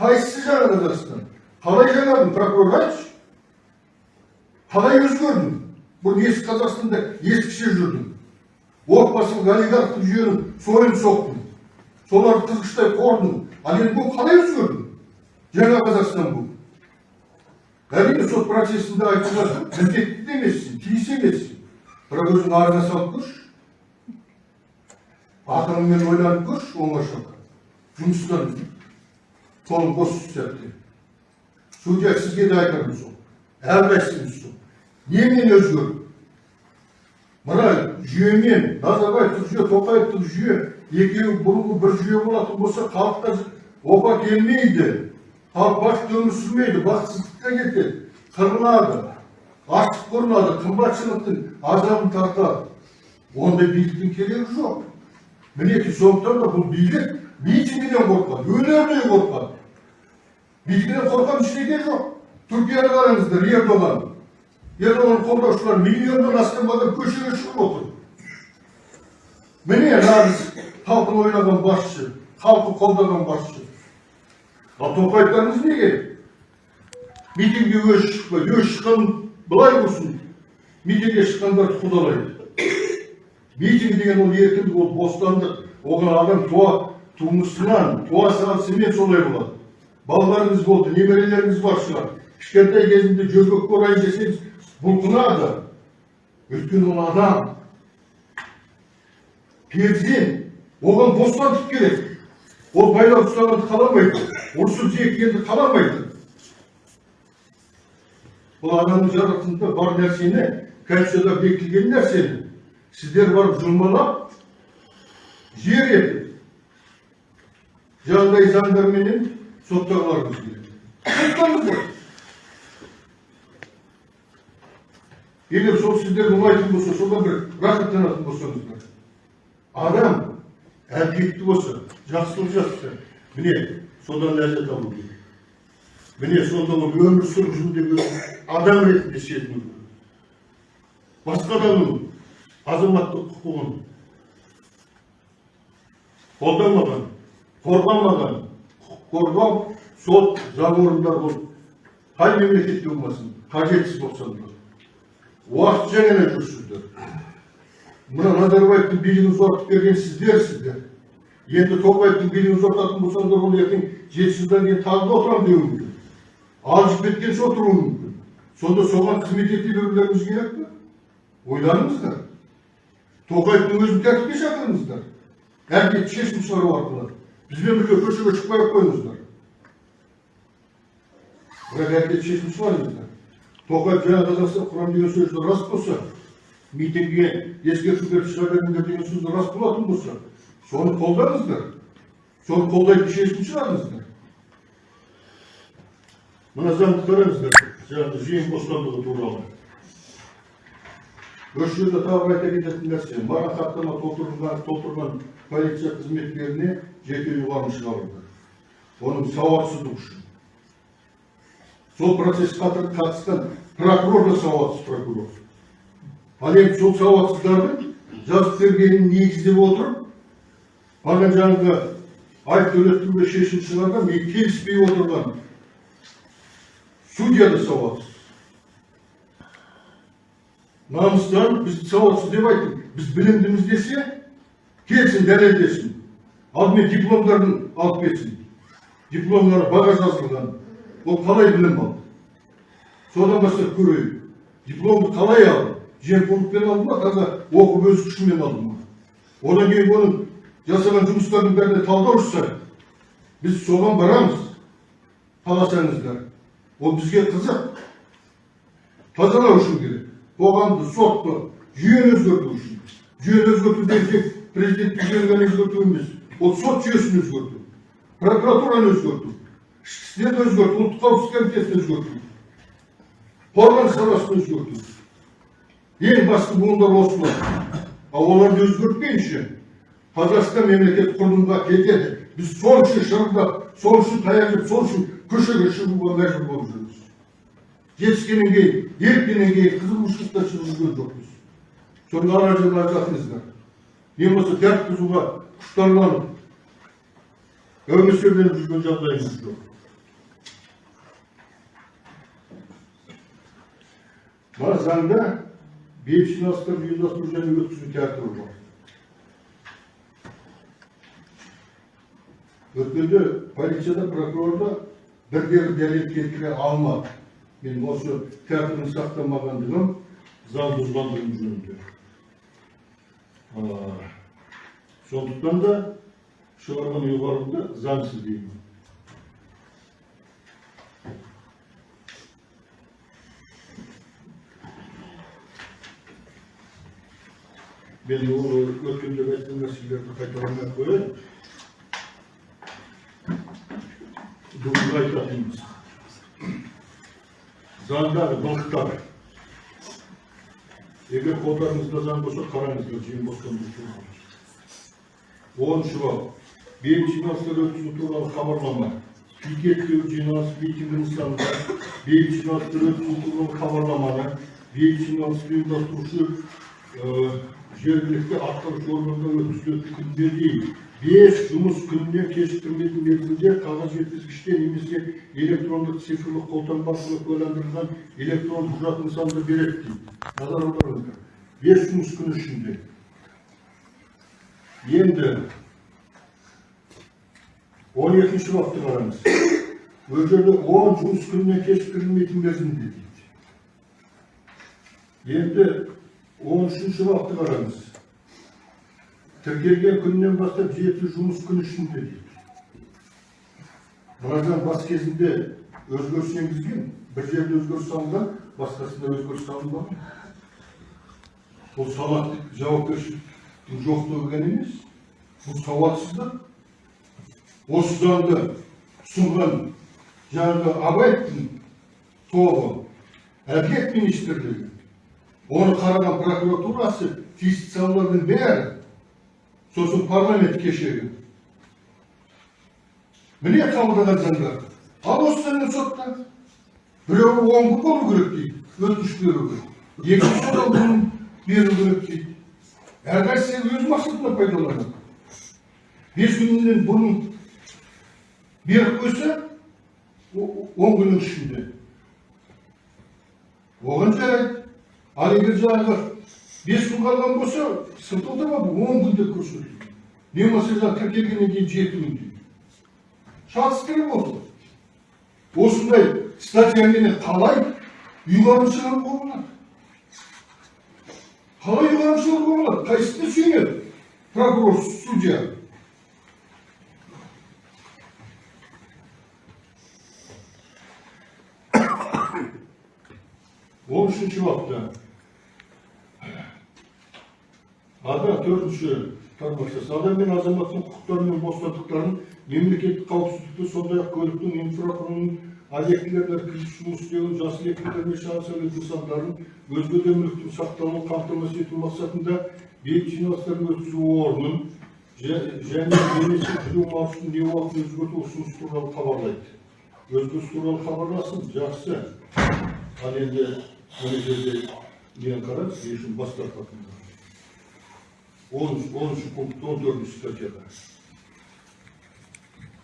қайсысы жаңа қазақстан қалай жаңардың прокурор айтшы қалай өзгердің бұл ескі қазақстанда ескіше жүрдің отбасылық олигархтық жүйенің сойын соқтың соларды қызғыштай қордың ал енді бұл қалай өзгердің жаңа қазақстан бұл әрине сот процесінде айтуға міндетті де емессің тиіс емессің бірақ өзің арыңа салып көрші ақылыңмен ойланып көрші оңашада жұмыстан қолың бос сәтте судья сізге де айтарым сол әрқайсыңыз сол немен өзгерді мына жүйемен назарбаевтық жүйе тоқаевтық жүйе екеуі бұрынғы бір жүйе болатын болса халыққа опа келмейді халық бақытты өмір сүрмейді бақытсыздыққа кетеді қырылады аштық ұрынады қымбатшылықтың азабын тартады ондай биліктің керегі жоқ мінекей сондықтан да бұл билік митингіден қорқады өлердей қорқады митингіден қорққан ештеңе жоқ түркияны қараңыздар ердоған ердоған қолдаушылар миллионнан астам адам көшеге шығып отыр міне нағыз халқын ойлаған басшы халқы қолдаған басшы ал тоқаевтарыңыз неге митингге өзі шықпайды өзі шыққан былай болсын митингге шыққандарды қудалайды митинг деген ол еркіндік ол бостандық оған адам туа тумысынан туа салысымен солай болады балаларыңыз болды немерелеріңіз бар шығар кішкентай кезінде жөргекке орайын десеңіз бұлқынады өйткені ол адам перзент оған бостандық керек. Ол байлап ұстағанды қаламайды. Ұрсып жеккенді қаламайды. Бұл адамның жаратылысында бар нәрсені конституцияда бекітілген нәрсені сіздер барып жұлмалап жер етіп жағдай заңдарменен соттағыларымыз келеді соттаңыздар егер сол сіздерге ұнайтын болса содан бір рахаттанатын болсаңыздар. Адам әркекті болса жақсылық жасаса міне содан ләззат алу керек. Міне сонда ол өмір сүріп жүрудегі адам ретінде сезіну басқа адамның азаматтық құқығын қолдамаған қорғамаған құқық қорғау сот заң орындары бұл қай мемлекетте болмасын қажетсіз болсаңдар. Уақытша ғана жүрсіздер мына назарбаевтың билігін ұзартып берген сіздерсіздер енді тоқаевтың билігін ұзартатын болсаңдар ол ертең жеті жылдан кейін тағы да отырамын деуі мүмкін алжып кеткенше отыруы мүмкін. Сонда соған қызмет ете берулеріңіз керек пе? Ойланыңыздар тоқаевтың өзін тәртіпке шақырыңыздар. Әркет шешім шығару арқылы. Бізбен бірге көшеге шықпай ақ қойыңыздар. Бірақ әркет шешім шығарыңыздар. Тоқаев жаңа қазақстан құрам деген сөзі рас болса митингіге ескерту беріп шыға беріңдер деген сөз рас болатын болса соны қолдаңыздар соны қолдайтын шешім шығарыңыздар мына заңды қараңыздар жаңағы жиын бостандығы туралы осы жерде тағы бір айта кететін нәрсе маған хаттама толтырылған толтырған полиция қызметкеріне жеке ұйғарым шығарылды оның сауатсыздығы үшін сол процесске қатысқан прокурор да сауатсыз прокурор ал енді сол сауатсыздардың жазып бергенін негіздеп отырып маған жаңағы төлеттіруге шешім шығарған мен келіспей отырған судья да сауатсыз намыстан біз сауатсыз деп айттым біз білімдіміз десе келсін дәлелдесін алдымен дипломдарын алып келсін дипломдары баға жазылған ол қалай білім алды содан бастап көрейік дипломды қалай алды жемқорлықпен алды ма? Таза оқып өз күшімен алды ма? Одан кейін оның жасаған жұмыстарының бәріне талдау жасайық біз соған барамыз қаласаңыздар ол бізге қызық. Тазалау үшін керек. Қоғамды сотты жүйені өзгерту үшін. Жүйені өзгерту деген тек президенттік жүйені ғана өзгерту емес ол сот жүйесін өзгерту. Прокуратураны өзгерту. Ішкі істерді өзгерту. Ұлттық қауіпсіздік комитетін өзгерту. Қорғаныс саласын өзгерту. Ең басты буындар осылар ал оларды өзгертпейінше қазақстан мемлекет құрылымға кетеді. Біз сол үшін шырылдап сол үшін таяқ жеп сол үшін көшеге шығуға мәжбүр болып жүрміз. Жетіскеннен кейін еріккеннен кейін қызығушылықта шығып жүрген жоқпыз. Соның ара жігін ажыратыңыздар не болмаса тәртіп бұзуға құштарланып әумесерленіп жүрген жағдайымыз жоқ. Мына заңда бейбіт жиналыстарды ұйымдастыру және өткізу тәртібі бар өткенде полицияда прокурорда бірде бір дәлел келтіре алмады мен осы тәртібін сақтамағандығым заң бұзғандығым жөнінде сондықтан да шығарған ұйғарымды заңсыз деймін мен ол өткенде айтқан нәрселерді қайталамай ақ қояйын бүгінгі айтатынымыз заңдағы былықтар егер қолдарыңызда заң болса қараңыздар жиын бостандығы оныншы бап бейбіт жиналыстар өткізу туралы хабарлама пикеттеу жиналыс митингі нысанында бейбіт жиналыстар өткізу туралы хабарламаны бейбіт жиналысты ұйымдастырушы жергілікті атқарушы органда өткізілетін дейін бес жұмыс күнінен кешіктірмейтін мерзімде қағаз жеткізгіште немесе электрондық цифрлық қолтаңба арқылы куәландырылған электронды құжат нысанында береді дейді. Назар аударыңыздар. Бес жұмыс күні ішінде. Енді он екінші бапты қараңыз. Ол жерде он жұмыс күнінен кешіктірілмейтін мерзімде дейді. Енді он үшінші бапты қараңыз. Тіркелген күннен бастап жеті жұмыс күні ішінде дейді. Бас кезінде өзгеріс енгізген бір жерде өзгеріс салынған басқасында өзгеріс салынбаған. Бұл салақтық жауапкершіліктің жоқтығы ғана емес бұл сауатсыздық осы заңды ұсынған жаңағы абаевтың тобы әділет министрлігі оны қараған прокуратурасы тиісті салалардың бәрі сосын парламент кешегі міне қабылдаған заңдар ал осы заңның сотта біреуі он күн болу керек дейді өтініш беруге екінші содан күн беру керек дейді әрқайсысы өз мақсатына пайдаланады бес күннен бұрын беріп қойса он күннің ішінде оған жарайды ал егер жаңағы бес күн қалған болса сылтаудамады он күн деп көрсетілді не болмаса жаңағы тіркелгеннен кейін жеті күн дейді шатыстырып отыр осындай статьямен қалай ұйғарым шығаруға болады қалай ұйғарым шығаруға болады қайсысына сүйенеді прокурор судья он үшінші бапта Ада төртінші тармақша сауда мен азаматтың құқықтары мен бостандықтарын мемлекеттік қауіпсіздікті сондай ақ көліктің инфрақұрылымын объектілерді кіріп жұмыс істеуін жасыл екпелер мен шағын сәулет нысандарын өзге де мүліктің сақталуын қамтамасыз ету мақсатында бейбіт жиналыстарын өткізу орнын және немесе кіру маусымын не уақыт өзгерту ұсыныс туралы хабарлайды өзгеріс туралы хабарласын жақсы ал енді мына жерде нені қараңыз не үшін бас тартатынын он, 10-10 он 14 статьяда.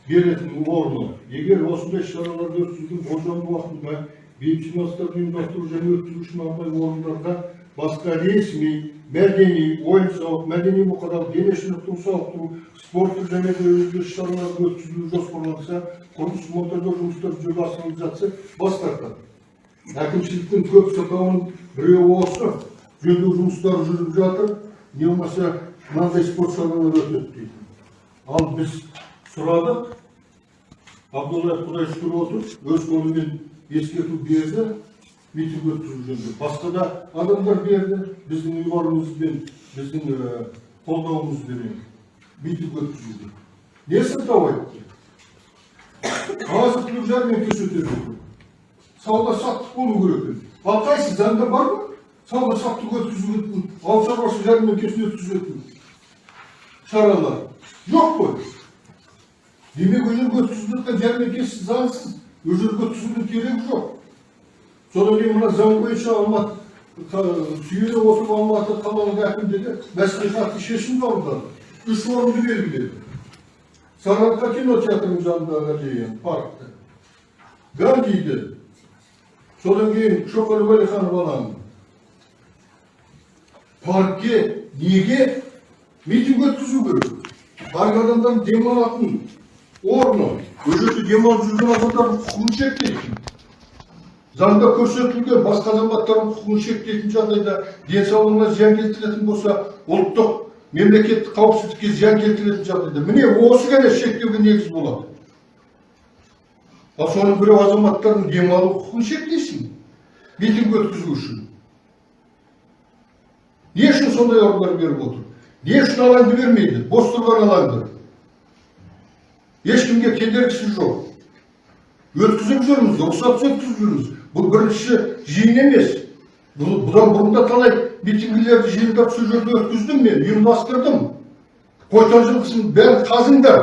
беретін орны егер осындай шараларды өткізудің болжамды уақытында бейбіт жиналыстарды ұйымдастыру және өткізу үшін арнайы орындарда басқа ресми мәдени ойын сауық мәдени бұқаралық дене шынықтыру сауықтыру спорттық және де өзге шараларды өткізу жоспарланса құрылыс монтаждау жұмыстары жүзеге асырылып жатса бас тартады әкімшіліктің көп сылтауын біреуі осы жөндеу жұмыстары жүріп жатыр не болмаса мынандай спорт өтеді дейді ал біз сұрадық абдуллаев құдай шүкір отыр өз қолымен ескерту берді митинг өткізу жөнінде басқа да адамдар берді біздің ұйғарымызбен біздің қолдауымызбен митинг өткізуге не сылтау айтты азық түлік жәрмеңкесі өтеді сауда саттық болу керек ал қайсы заңда бар ма сауда саттық өткізілетін ауыл шаруашылық жәрмеңкесін өткізетін шаралар жоқ қой демек ол жерге өткізіліп жатқан жәрмеңкесі заңсыз ол жерге өткізудің керегі жоқ содан кейін мына заң бойынша алматы сүйене отырып алматы қалалық әкімдігі мәслихаттың шешім қабылдады үш орынды белгіледі сарыарқа кинотеатрының жанындағы аллея паркта гандиді содан кейін шоқан уәлиханов алаңы паркке неге митинг өткізу керек барлық адамдардың демалатын орны ол жерде демалып жүрген адамдардың құқығын шектейді заңда көрсетілген басқа азаматтардың құқығын шектейтін жағдайда денсаулығына зиян келтіретін болса ұлттық мемлекеттік қауіпсіздікке зиян келтіретін жағдайда міне осы ғана шектеуге негіз болады ал соның біреу азаматтардың демалу құқығын шектейсің митинг өткізу үшін не үшін сондай орындар беріп отыр? Не үшін алаңды бермейді? Бос тұрған алаңды. Ешкімге кедергісі жоқ. Өткізіп жүрміз рұқсатсыз өткізіп жүрміз. Бұл бірінші жиын емес. Бұл- бұдан бұрын да талай митингілерді жиындап сол жерде өткіздім мен ұйымдастырдым. Қойтан жылқысын бәрін қазыңдар.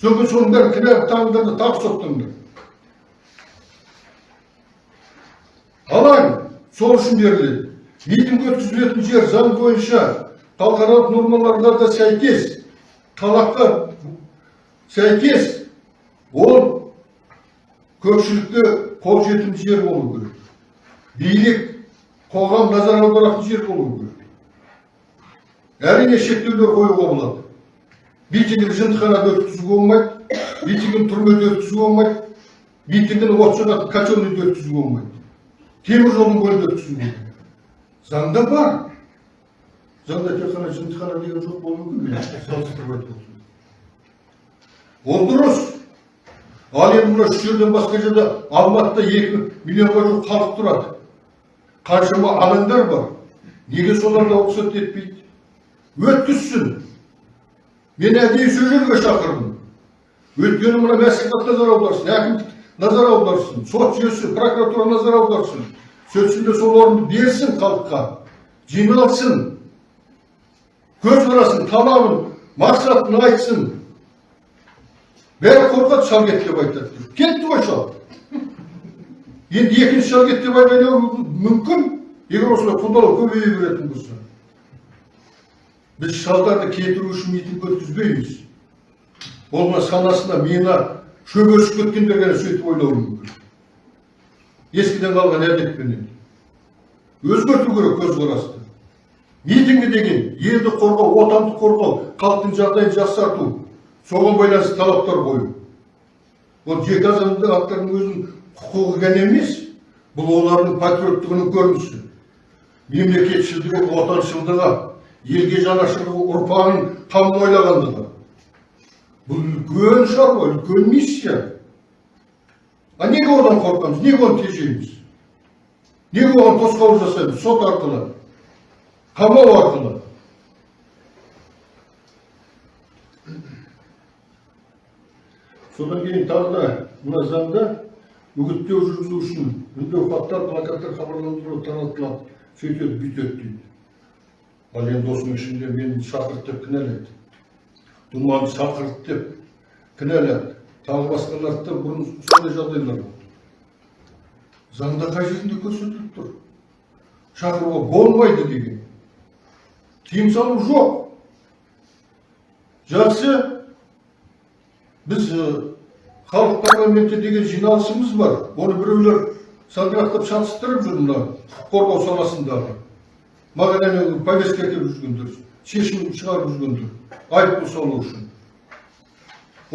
Содан соның бәрін кінәлі таңыңдар да тағы соттыңдар. Алаң сол үшін беріледі. Митинг өткізілетін жер заң бойынша халықаралық нормаларға да сәйкес талапқа сәйкес ол көпшілікке қолжетімді жер болу керек билік қоғам назар аударатын жер болу керек әрине шектеулер қоюға болады митингін жындыханада өткізуге болмайды митингін түрмеде өткізуге болмайды митингін от жағатын котельныйда өткізуге болмайды темір жолдың бойында өткізуге болады заңда бар. Заңда тек қана жындыхана деген жоқ болуы мүмкін. Салыстырып айтып ол дұрыс. Ал енді мына үш жерден басқа жерде алматыда екі миллионға жуық халық тұрады. Қаншама алаңдар бар. Неге соларда рұқсат етпейді? Өткізсін. Мен әдейі сол жерге шақырдым. Өйткені мына мәслихат назар аударсын әкімдік назар аударсын сот жүйесі прокуратура назар аударсын. Сөйтсін сол орынды берсін халыққа жиналсын көзқарасын талабын мақсатын айтсын бәрі қорқады шалгет деп айтады кетті ғой шал енді екінші шалгет деп айта мүмкін егер осылай құдалау көбейе беретін болса біз шалдарды кетіру үшін митинг өткізбейміз ол мына санасына миына шөберісіп кеткендер ғана сөйтіп ойлауы мүмкін ескіден қалған әдетпенен өзгерту керек көзқарасты митингі деген елді қорғау отанды қорғау халықтың жағдайын жақсарту соған байланысты талаптар қою ол жеке азаматтардың өзінің құқығы ғана емес бұл олардың патриоттығының көрінісі мемлекетшілдігі отаншылдығы елге жанашырлығы ұрпағын қамын ойлағандығы бұл үлкен шаруа үлкен миссия а неге одан қорқамыз? Неге оны тежейміз неге оған тосқауыл жасаймыз сот арқылы қамау арқылы. Содан кейін тағы да мына заңда үгіттеу жүргізу үшін үндеу хаттар плакаттар хабарландыру таратылады. Сөйтеді бүйтеді дейді. Ал енді осының ішінде мені шақырды деп кінәлайды. Думанды шақырды деп кінәлады. Тағы басқаларды бұрын сондай жағдайлар заңда қай жерінде көрсетіліп тұр? Шақыруға болмайды деген. Тыйым салу жоқ. Жақсы біз халық парламенті деген жиналысымыз бар. Оны біреулер сандырақтап шатыстырып жүр мына құқық қорғау саласындағы. Маған әне повестка әкеліп жүргендер шешім шығарып жүргендер. Айыппұл салу үшін.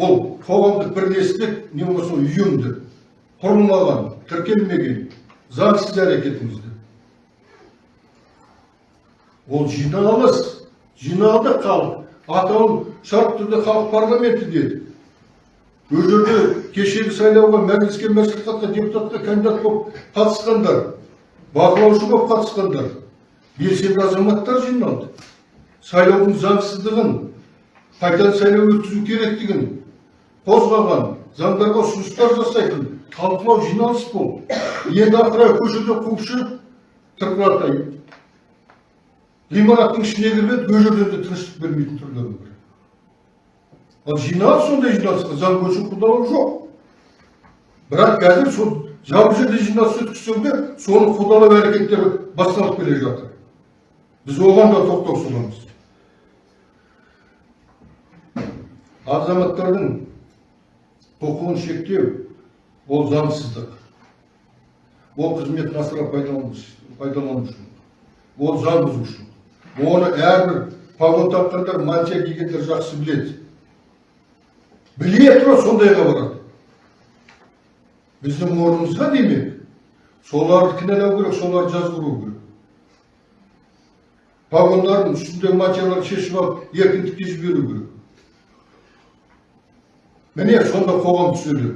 Ол қоғамдық бірлестік не болмаса ұйымды құрылмаған тіркелмеген заңсыз әрекетіңізді ол жиналыс жиналды халық атауын шартты түрде халық парламенті деді. Ол жерде кешегі сайлауға мәжіліске мәслихатқа депутатқа кандидат болып қатысқандар бақылаушы болып қатысқандар белсенді азаматтар жиналды. Сайлаудың заңсыздығын қайтадан сайлау өткізу керектігін қозғаған заңдарға ұсыныстар жасайтын талқылау жиналыс болды енді ақыры көшеде қуып шығып тырқыратайын ғимараттың ішіне кірмеді ол жерде де тыныштық бермейтін түрлері бар ал жиналыс сондай жиналысқа заң бойынша құдалау жоқ бірақ қазір сол жабық жерде жиналыс өткізсең де соны қудалау әрекеттері басталып келе жатыр біз оған да тоқтау саламыз азаматтардың құқығын шектеу ол заңсыздық. Ол қызметін асыра пайдалану үшін ол заң бұзушылық. Оны әрбір погон таққандар мантия кигендер жақсы біледі. Біле тұра сондайға барады. Біздің орнымызға демек соларды кінәлау керек соларды жазғыру керек. Погондардың үстіндегі материалдарды шешіп алып еркіндікке жіберу керек. Міне сонда қоғам түзеледі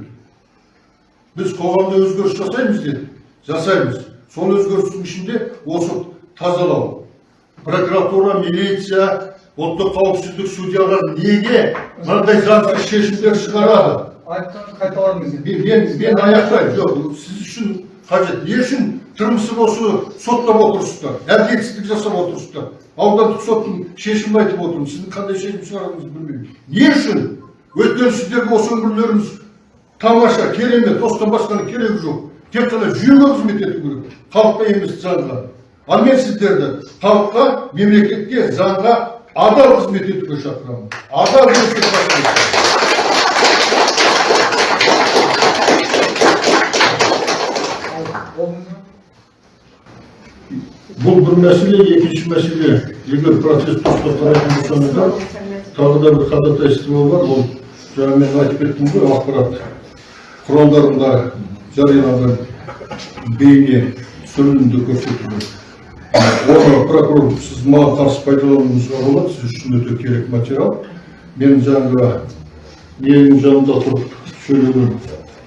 біз қоғамда өзгеріс жасаймыз дедік жасаймыз сол өзгерістің ішінде осы тазалау прокуратура милиция ұлттық қауіпсіздік судьялар неге мынандай заңсыз шешімдер шығарады айыптарды қайталаңыз мен мен мен аяқтаймын жоқ сіз үшін қажет не үшін тырмысып осы соттап отырсыздар әділетсіздік жасап отырсыздар аудандық соттың шешімін айтып отырмын сіздің қандай шешім шығарғаныңызды білмеймін не үшін өйткені сіздерге осы өмірлеріңіз тамаша керемет осыдан басқаның керегі жоқ. Тек қана жүйеге қызмет ету керек. Халыққа емес заңға. Ал мен сіздерді халыққа мемлекетке заңға адал қызмет етуге шақырамын. Адал бұл бір мәселе екінші мәселе. Егер процесс тоқтатылатын болсаңыздар тағы да бір ходатайство бар. Ол жаңа мен айтып кеттім ғой ақпарат құралдарында жарияланған бейне түсірілімді көрсету оны прокурор сіз маған қарсы пайдалануыңызға болады сіз үшін өте керек материал мен жаңағы менің жанымда тұрып сөйлеген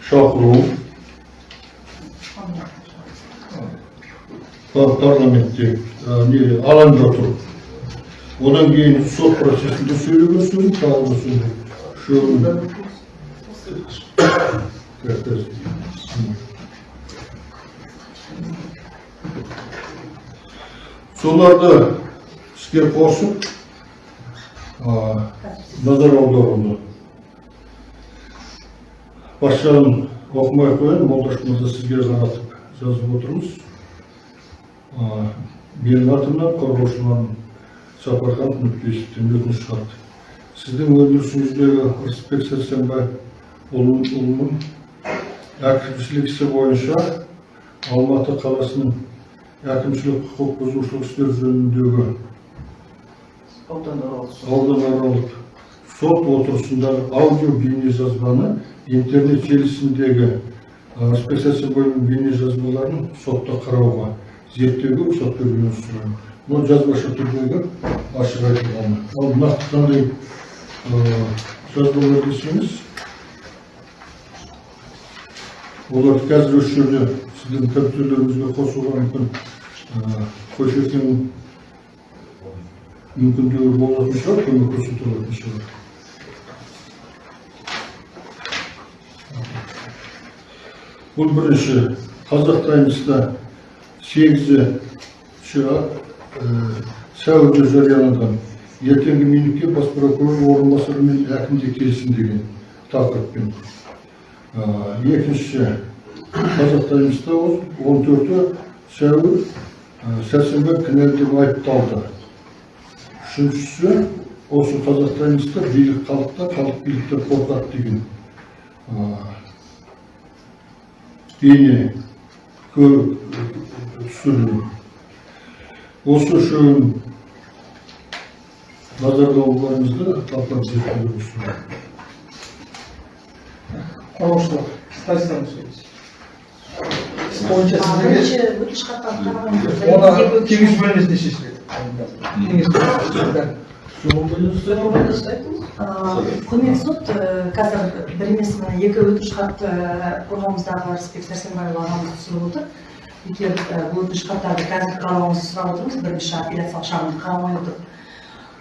шақыруым парламентте не алаңда тұрып одан кейін сот процесінде сөйлеген сөзім тағы да соларды іске қосып назар аударылды. Басшағын оқымай ақ қояйын молдаш мырза сізге қаратып жазып отырмыз. Менің атымнан қорғаушыларым сапархан нүктесіптен өтініш шығарды сіздің өндірісіңіздегі рысбек сәрсенбайұлының әкімшілік ісі бойынша алматы қаласының әкімшілік құқық бұзушылық істер жөніндегі ауданаралық сот отырысындағы аудио бейнежазбаны интернет желісіндегі рысбек сәрсенбайұлының бейнежазбаларын сотта қарауға зерттеуге рұқсат беруіңізді сұраймын мына жазбаша түрдегі ашық айтылғаны ал нақты қандай ы, жазбалар десеңіз оларды қазір осы жерде сіздің компьютерлеріңізге қосуға мүмкін ы, көшетін мүмкіндігі болатын шығар көмек көрсете алатын шығар. Бұл бірінші. Қазақ таймста сегізі сәуірде жарияланған. Ертеңгі минутке бас прокурор орынбасары мен әкімде келсін деген тақырыппен. Екінші қазақ таймста он төрті сәуір а, сәрсенбай кінәлі деп айыпталды. Үшіншісі осы қазақ таймста билік халықта халық биліктен қорқады деген. Бейне көріп түсірілім. Осы үшеуін назарға алуларыңызды талқылап Қорғаушылар, Стасияны сөйлейсіз. Бойынша сіздерге өтініш оны кеңес бөлмесінде шешіледі. Құрметті сот қазір бір емес мына екі өтініш хатты қорғауымыздағы рысбек сәрсенбайұлы ағамыз түсіріп отыр егер бұл өтініш хаттарды қазір қарауыңызды сұрап отырмыз бірінші апелляциялық шағымды қарамай отырып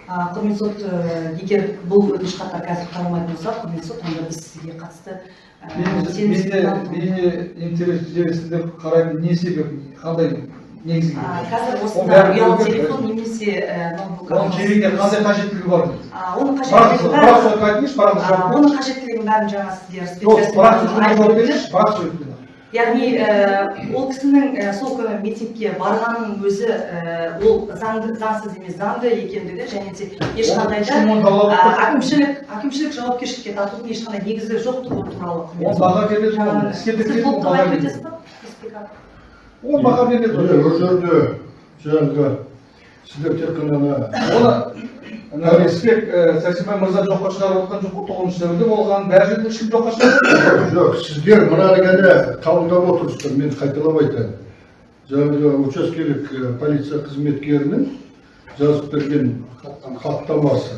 құрметті сот ә, егер бұл өтініш хаттар қазір қаралмайтын болса құрметті сот онда біз сізге қатысты сенім Менде интернет желісінде қараймын. Не себеп қандай негізгі? Қазір осында бәрі ұялы телефон немесе ә, ноутбук оның керегіне қандай қажеттілігі бар оның қажеттілігін бәрін жаңа сіздер яғни ол кісінің сол күні митингке барғанының өзі ол заңды заңсыз емес заңды екендігі және де ешқандай да әкімшілік әкімшілік жауапкершілікке тартудың ешқандай негізі жоқтығы туралы сіз толықтырып баға айтып береді өтесіз ба республика? ол баға береді міне ол жерде жаңағы сіздер тек қана ана оны ана рысбек ә, сәрсенбай мырза жоққа шығарып отқан жоқ тоғызыншы сәуірде болған бәрі жерде ешкім жоққа шығарып жоқ сіздер мынаны ғана қабылдап отырсыздар мен қайталап айтайын жаңағы учаскелік полиция қызметкерінің жазып берген хаттамасы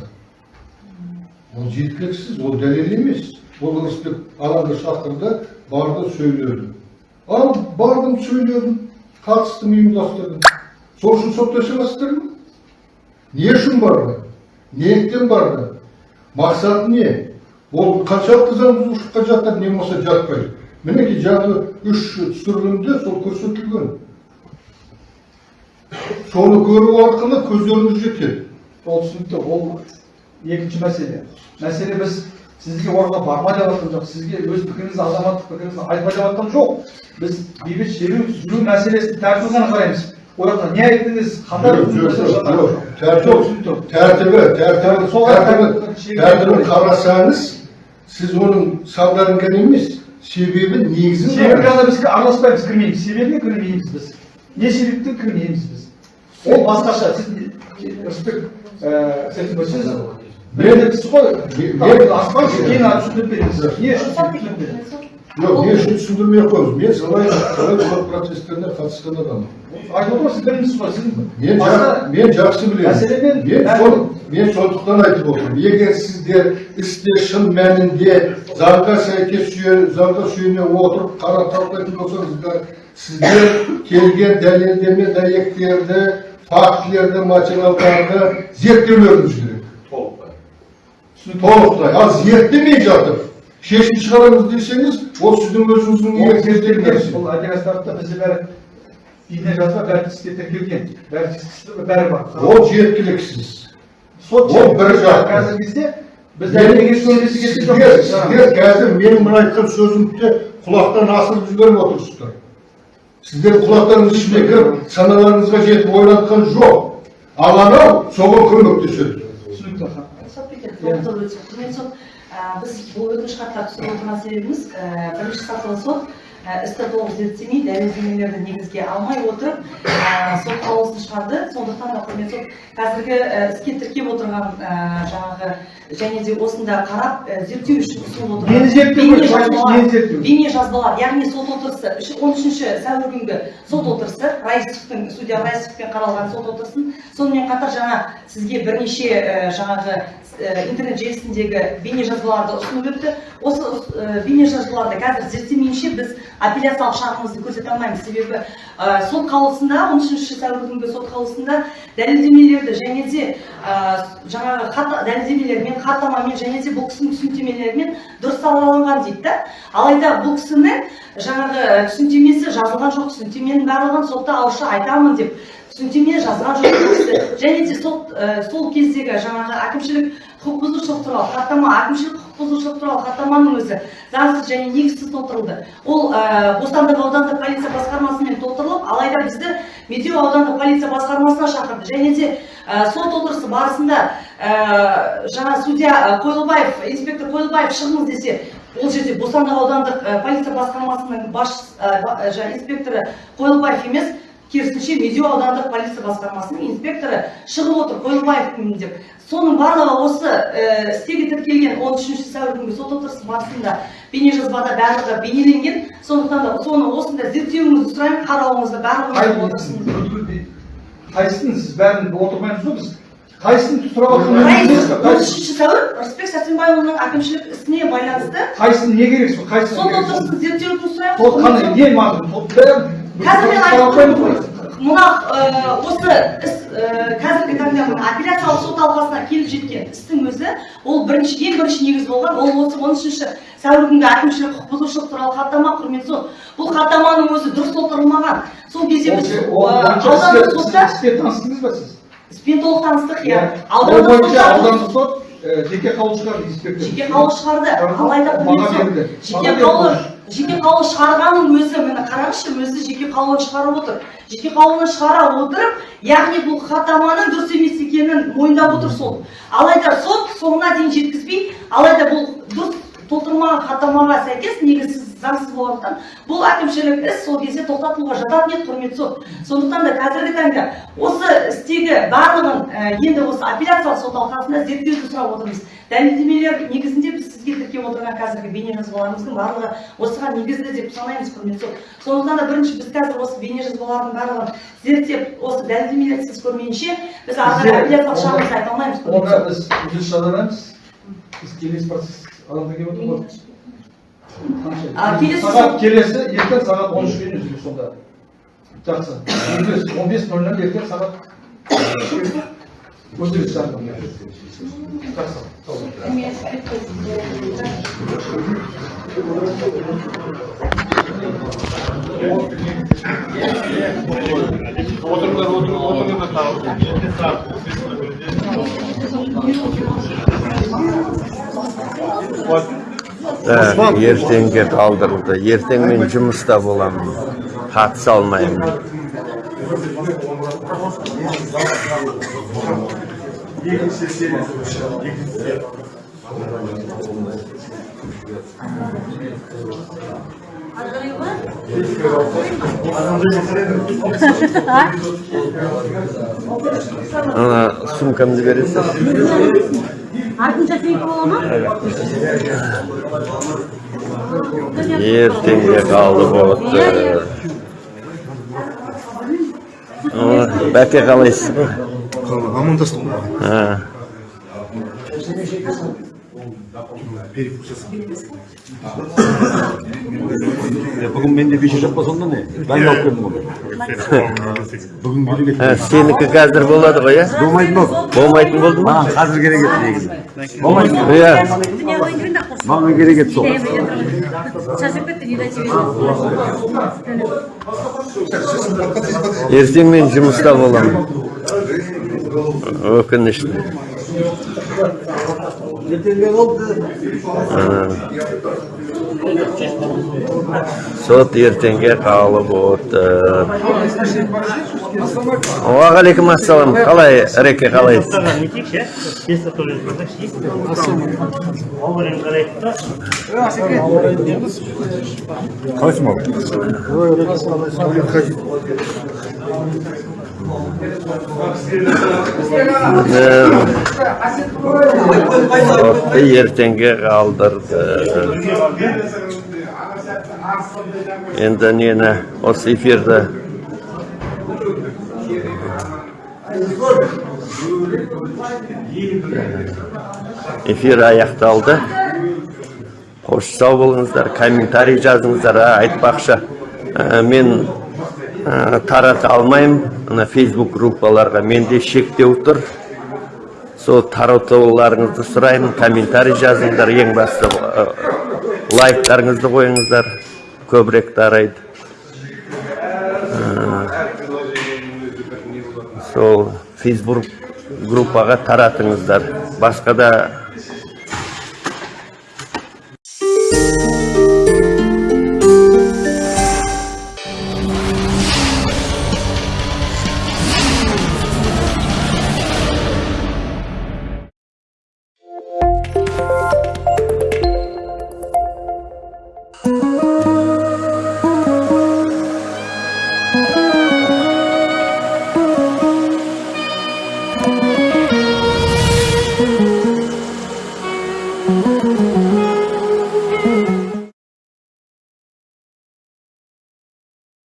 ол жеткіліксіз ол дәлел емес ол рысбек ағаңды шақырды барды сөйледі ал бардым сөйледім қатыстым ұйымдастырдым сол үшін соттаса аласыздар ма не үшін барды неліктен барды мақсаты не ол қаншалықты заң бұзушылыққа жатыр не болмаса жатпайды мінекей жаңағы үш түсірілімде сол көрсетілген соны көру арқылы көздеріңіз жетеді ол түсінікті ол екінші мәселе мәселе біз сізге орынға барма деп жатқан жоқ сізге өз пікіріңізді азаматтық пікіріңізді айтпа деп жатқан жоқ біз бейбіт шеру жүру мәселесін тәртібін ғана қараймыз жақта не айттыңыз жатыр? жоқ. Тәртіп- тәртібі Сол тәртібі- тәртібін қарасаңыз сіз оның салдарын ғана емес себебі негізін себебі қараңыз. ғана бізге араласпаймыз кірмейміз себебіне кірмейміз біз не себептен кірмейміз біз ол басқаша сіз рысбек ііі сәрсенбай сіз білесіз ғой аспаңызшы кейін түсіндіріп беріңіз не үшін түсіндіріп беріңіз. Жоқ не үшін түсіндірмей ақ қойыңыз мен солай солай сот процестеріне қатысқан адаммын айтып отырмын сіз білмейсіз ғой сіз мен мен жақсы білемін мәселемен- мен сол мен сондықтан айтып отырмын егер сіздер істе шын мәнінде заңға сәйкес заңға сүйене отырып қара талқылайтын болсаңыздар сіздер келген дәлелдеме дәйектерді фактілерді материалдарды зерттеулеріңіз керек толықтай ал зерттемей жатып шешім шығарамыз десеңіз ол сіздің өзіңіздің ол зерттелген бұл операцияларда бізде бәрі бейне жазба бәрі тіркелген бәрі бар ол жеткіліксіз сот ол бір жақ. қазіргі кезде біз сіздер сіздер қазір менің мына айтқан сөзімді құлақтан асырып жіберіп отырсыздар сіздердің құлақтарыңыз ішіне кіріп саналарыңызға жетіп ойлатқан жоқ ал анау соған көмектеседі түсінікті ә, біз бұл өтініш хаттарды түсіріп отырған себебіміз ә, бірінші сатылы сот ә, істі толық зерттемей дәлелдемелерді негізге алмай отырып сот қаулысын шығарды. Сондықтан да құрметті сот қазіргі іске тіркеп отырған жаңағы және де осында қарап зерттеу үшін ұсынылып отырған бейне жазбалар- яғни сот отырысы он үшінші сәуір күнгі сот отырысы раисовтың судья раисовпен қаралған сот отырысын. Сонымен қатар жаңа сізге бірнеше жаңағы интернет желісіндегі бейне жазбаларды ұсынып өтті. Осы ә, бейне жазбаларды қазір зерттемейінше біз апелляциялық шағымымызды көрсете алмаймыз. Себебі ә, сот қаулысында он үшінші сәуір күнгі сот қаулысында дәлелдемелерді және де ә, жаңағы хат дәлелдемелермен хаттамамен және де бұл кісінің түсініктемелерімен дұрыс сараланған дейді да. Алайда бұл кісінің жаңағы түсініктемесі жазылған жоқ түсініктеменің барлығын сотта ауызша айтамын деп түсініктеме жазған жоқ және де сот ә, сол кездегі жаңағы әкімшілік құқық бұзушылық туралы хаттама әкімшілік құқық бұзушылық туралы хаттаманың өзі заңсыз және негізсіз толтырылды. Ол ә, бостандық аудандық полиция басқармасымен толтырылып алайда бізді медеу аудандық полиция басқармасына шақырды. Және де ә, сот отырысы барысында ә, жаңа судья қойлыбаев инспектор қойлыбаев шығыңыз десе ол жерде бостандық аудандық полиция басқармасының бас инспекторы қойлыбаев емес керісінше медеу аудандық полиция басқармасының инспекторы шығып отыр қойлыбаевпын деп. Соның барлығы осы ә, істегі тіркелген 13 сәуір күнгі сот отырысы барысында бейнежазбада барлығы бейнеленген. Сондықтан да соны осында зерттеуіңізді сұраймын қарауыңызды барлығын қайсысын сіз бәрін отырмаймыз ғой біз? Қайсысын сұрап отырмыз 13 сәуір рысбек сәрсенбайұлының әкімшілік ісіне байланысты қайсысын не керек сол қайсысын сот отырысын зерттеуді сұраймын сол қандай? Не сол бәрін қазір мен айтып мына ә, осы іс ә, қазіргі таңда мына апелляциялық сот алқасына келіп жеткен істің өзі ол бірінші ең бірінші негіз болған ол осы он үшінші сәуір күнгі әкімшілік құқық бұзушылық туралы хаттама құрметті сот бұл хаттаманың өзі дұрыс толтырылмаған сол кезде біз бойынша аудандық сотта іспен таныстыңыз ба сіз? Іспен толық таныстық иә. Ол аудандық сот жеке қаулы шығарды инспектор. жеке қаулы шығарды. Алайда жеке қаулы. Жеке қаулы шығарғанның өзі міне қараңызшы өзі жеке қаулыны шығарып отыр. Жеке қаулыны шығара отырып яғни бұл хаттаманың дұрыс емес екенін мойындап отыр сот алайда сот соңына дейін жеткізбей алайда бұл дұрыс толтырмаған хаттамаға сәйкес негізсіз заңсыз болғандықтан бұл әкімшілік іс сол кезде тоқтатылуға жататын еді құрметті сот. Сондықтан да қазіргі таңда осы істегі барлығын енді осы апелляциялық сот алқасында зерттеуді сұрап отырмыз. Дәлелдемелер негізінде біз сізге тіркеп отырған қазіргі бейнежазбаларымыздың барлығы осыған негізді деп санаймыз құрметті сот сондықтан да бірінші біз қазір осы бейнежазбалардың барлығын зерттеп осы дәлелдемелерді сіз көрмейінше біз ары қарай апелляциялық шағымызды айта алмаймыз онда біз үзіліс жазамыз біз келесі процесс адамдар келіп отыр ғой сағат келесі ертең сағат он үшке дейін үзіліс сонда жақсы бес он бес нөл нөл ертең сағат сау болыңыз. Да, ертеңге қалдырылды ертең мен жұмыста боламын қатыса алмаймын ана сумкамды бересіз артынша сенікі бола ма ертеңге қалды болыпты. Бәке қалайсың амандастық жасап Бүгін менде бешер болса онда не? Ben yok dedim onu. Бүгін. Ә, сенікі қазір болады ғой иә Болмайтын болды. болмайтын болды ма Маған қазір керек еді негізі. Болмайтын иә Маған керек еді сол. ертең мен жұмыста боламын өкінішті сот ертеңге қалып отыр уағалейкум ассалам. Қалай ыреке қалайсыз Қалайсың? Ертеңге қалдырды енді нені осы эфирді эфир аяқталды қош сау болыңыздар комментарий жазыңыздар айтпақшы мен тарата алмаймын мына фейсбук группаларға менде шектеу тұр. Сол таратуларыңызды сұраймын комментарий жазыңыздар ең басты ә, лайктарыңызды қойыңыздар. Көбірек тарайды. Ә, сол фейсбук группаға таратыңыздар. Басқа да